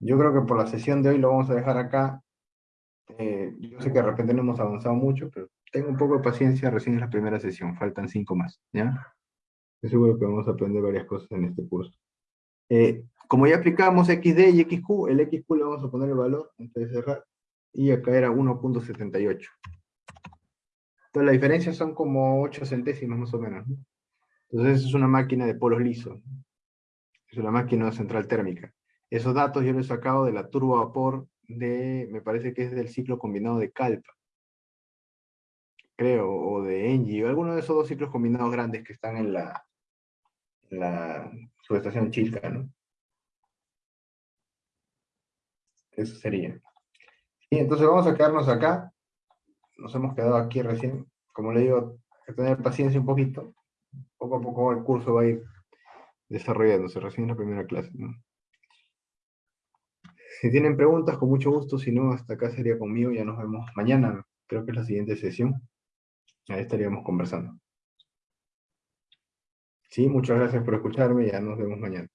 Yo creo que por la sesión de hoy lo vamos a dejar acá. Eh, yo sé que de repente no hemos avanzado mucho, pero tengo un poco de paciencia, recién es la primera sesión, faltan cinco más, ¿ya? Seguro que vamos a aprender varias cosas en este curso. Eh, como ya aplicamos XD y XQ, el XQ le vamos a poner el valor antes de cerrar, y acá era 1.78. Entonces la diferencia son como 8 centésimas más o menos. Entonces es una máquina de polos lisos. Es una máquina central térmica. Esos datos yo los he sacado de la turbo vapor de, me parece que es del ciclo combinado de Calpa. Creo, o de Engie, o alguno de esos dos ciclos combinados grandes que están en la, la subestación Chilca, ¿no? Eso sería. Entonces vamos a quedarnos acá. Nos hemos quedado aquí recién. Como le digo, hay que tener paciencia un poquito. Poco a poco el curso va a ir desarrollándose. Recién la primera clase. Si tienen preguntas, con mucho gusto. Si no, hasta acá sería conmigo. Ya nos vemos mañana. Creo que es la siguiente sesión. Ahí estaríamos conversando. Sí, muchas gracias por escucharme ya nos vemos mañana.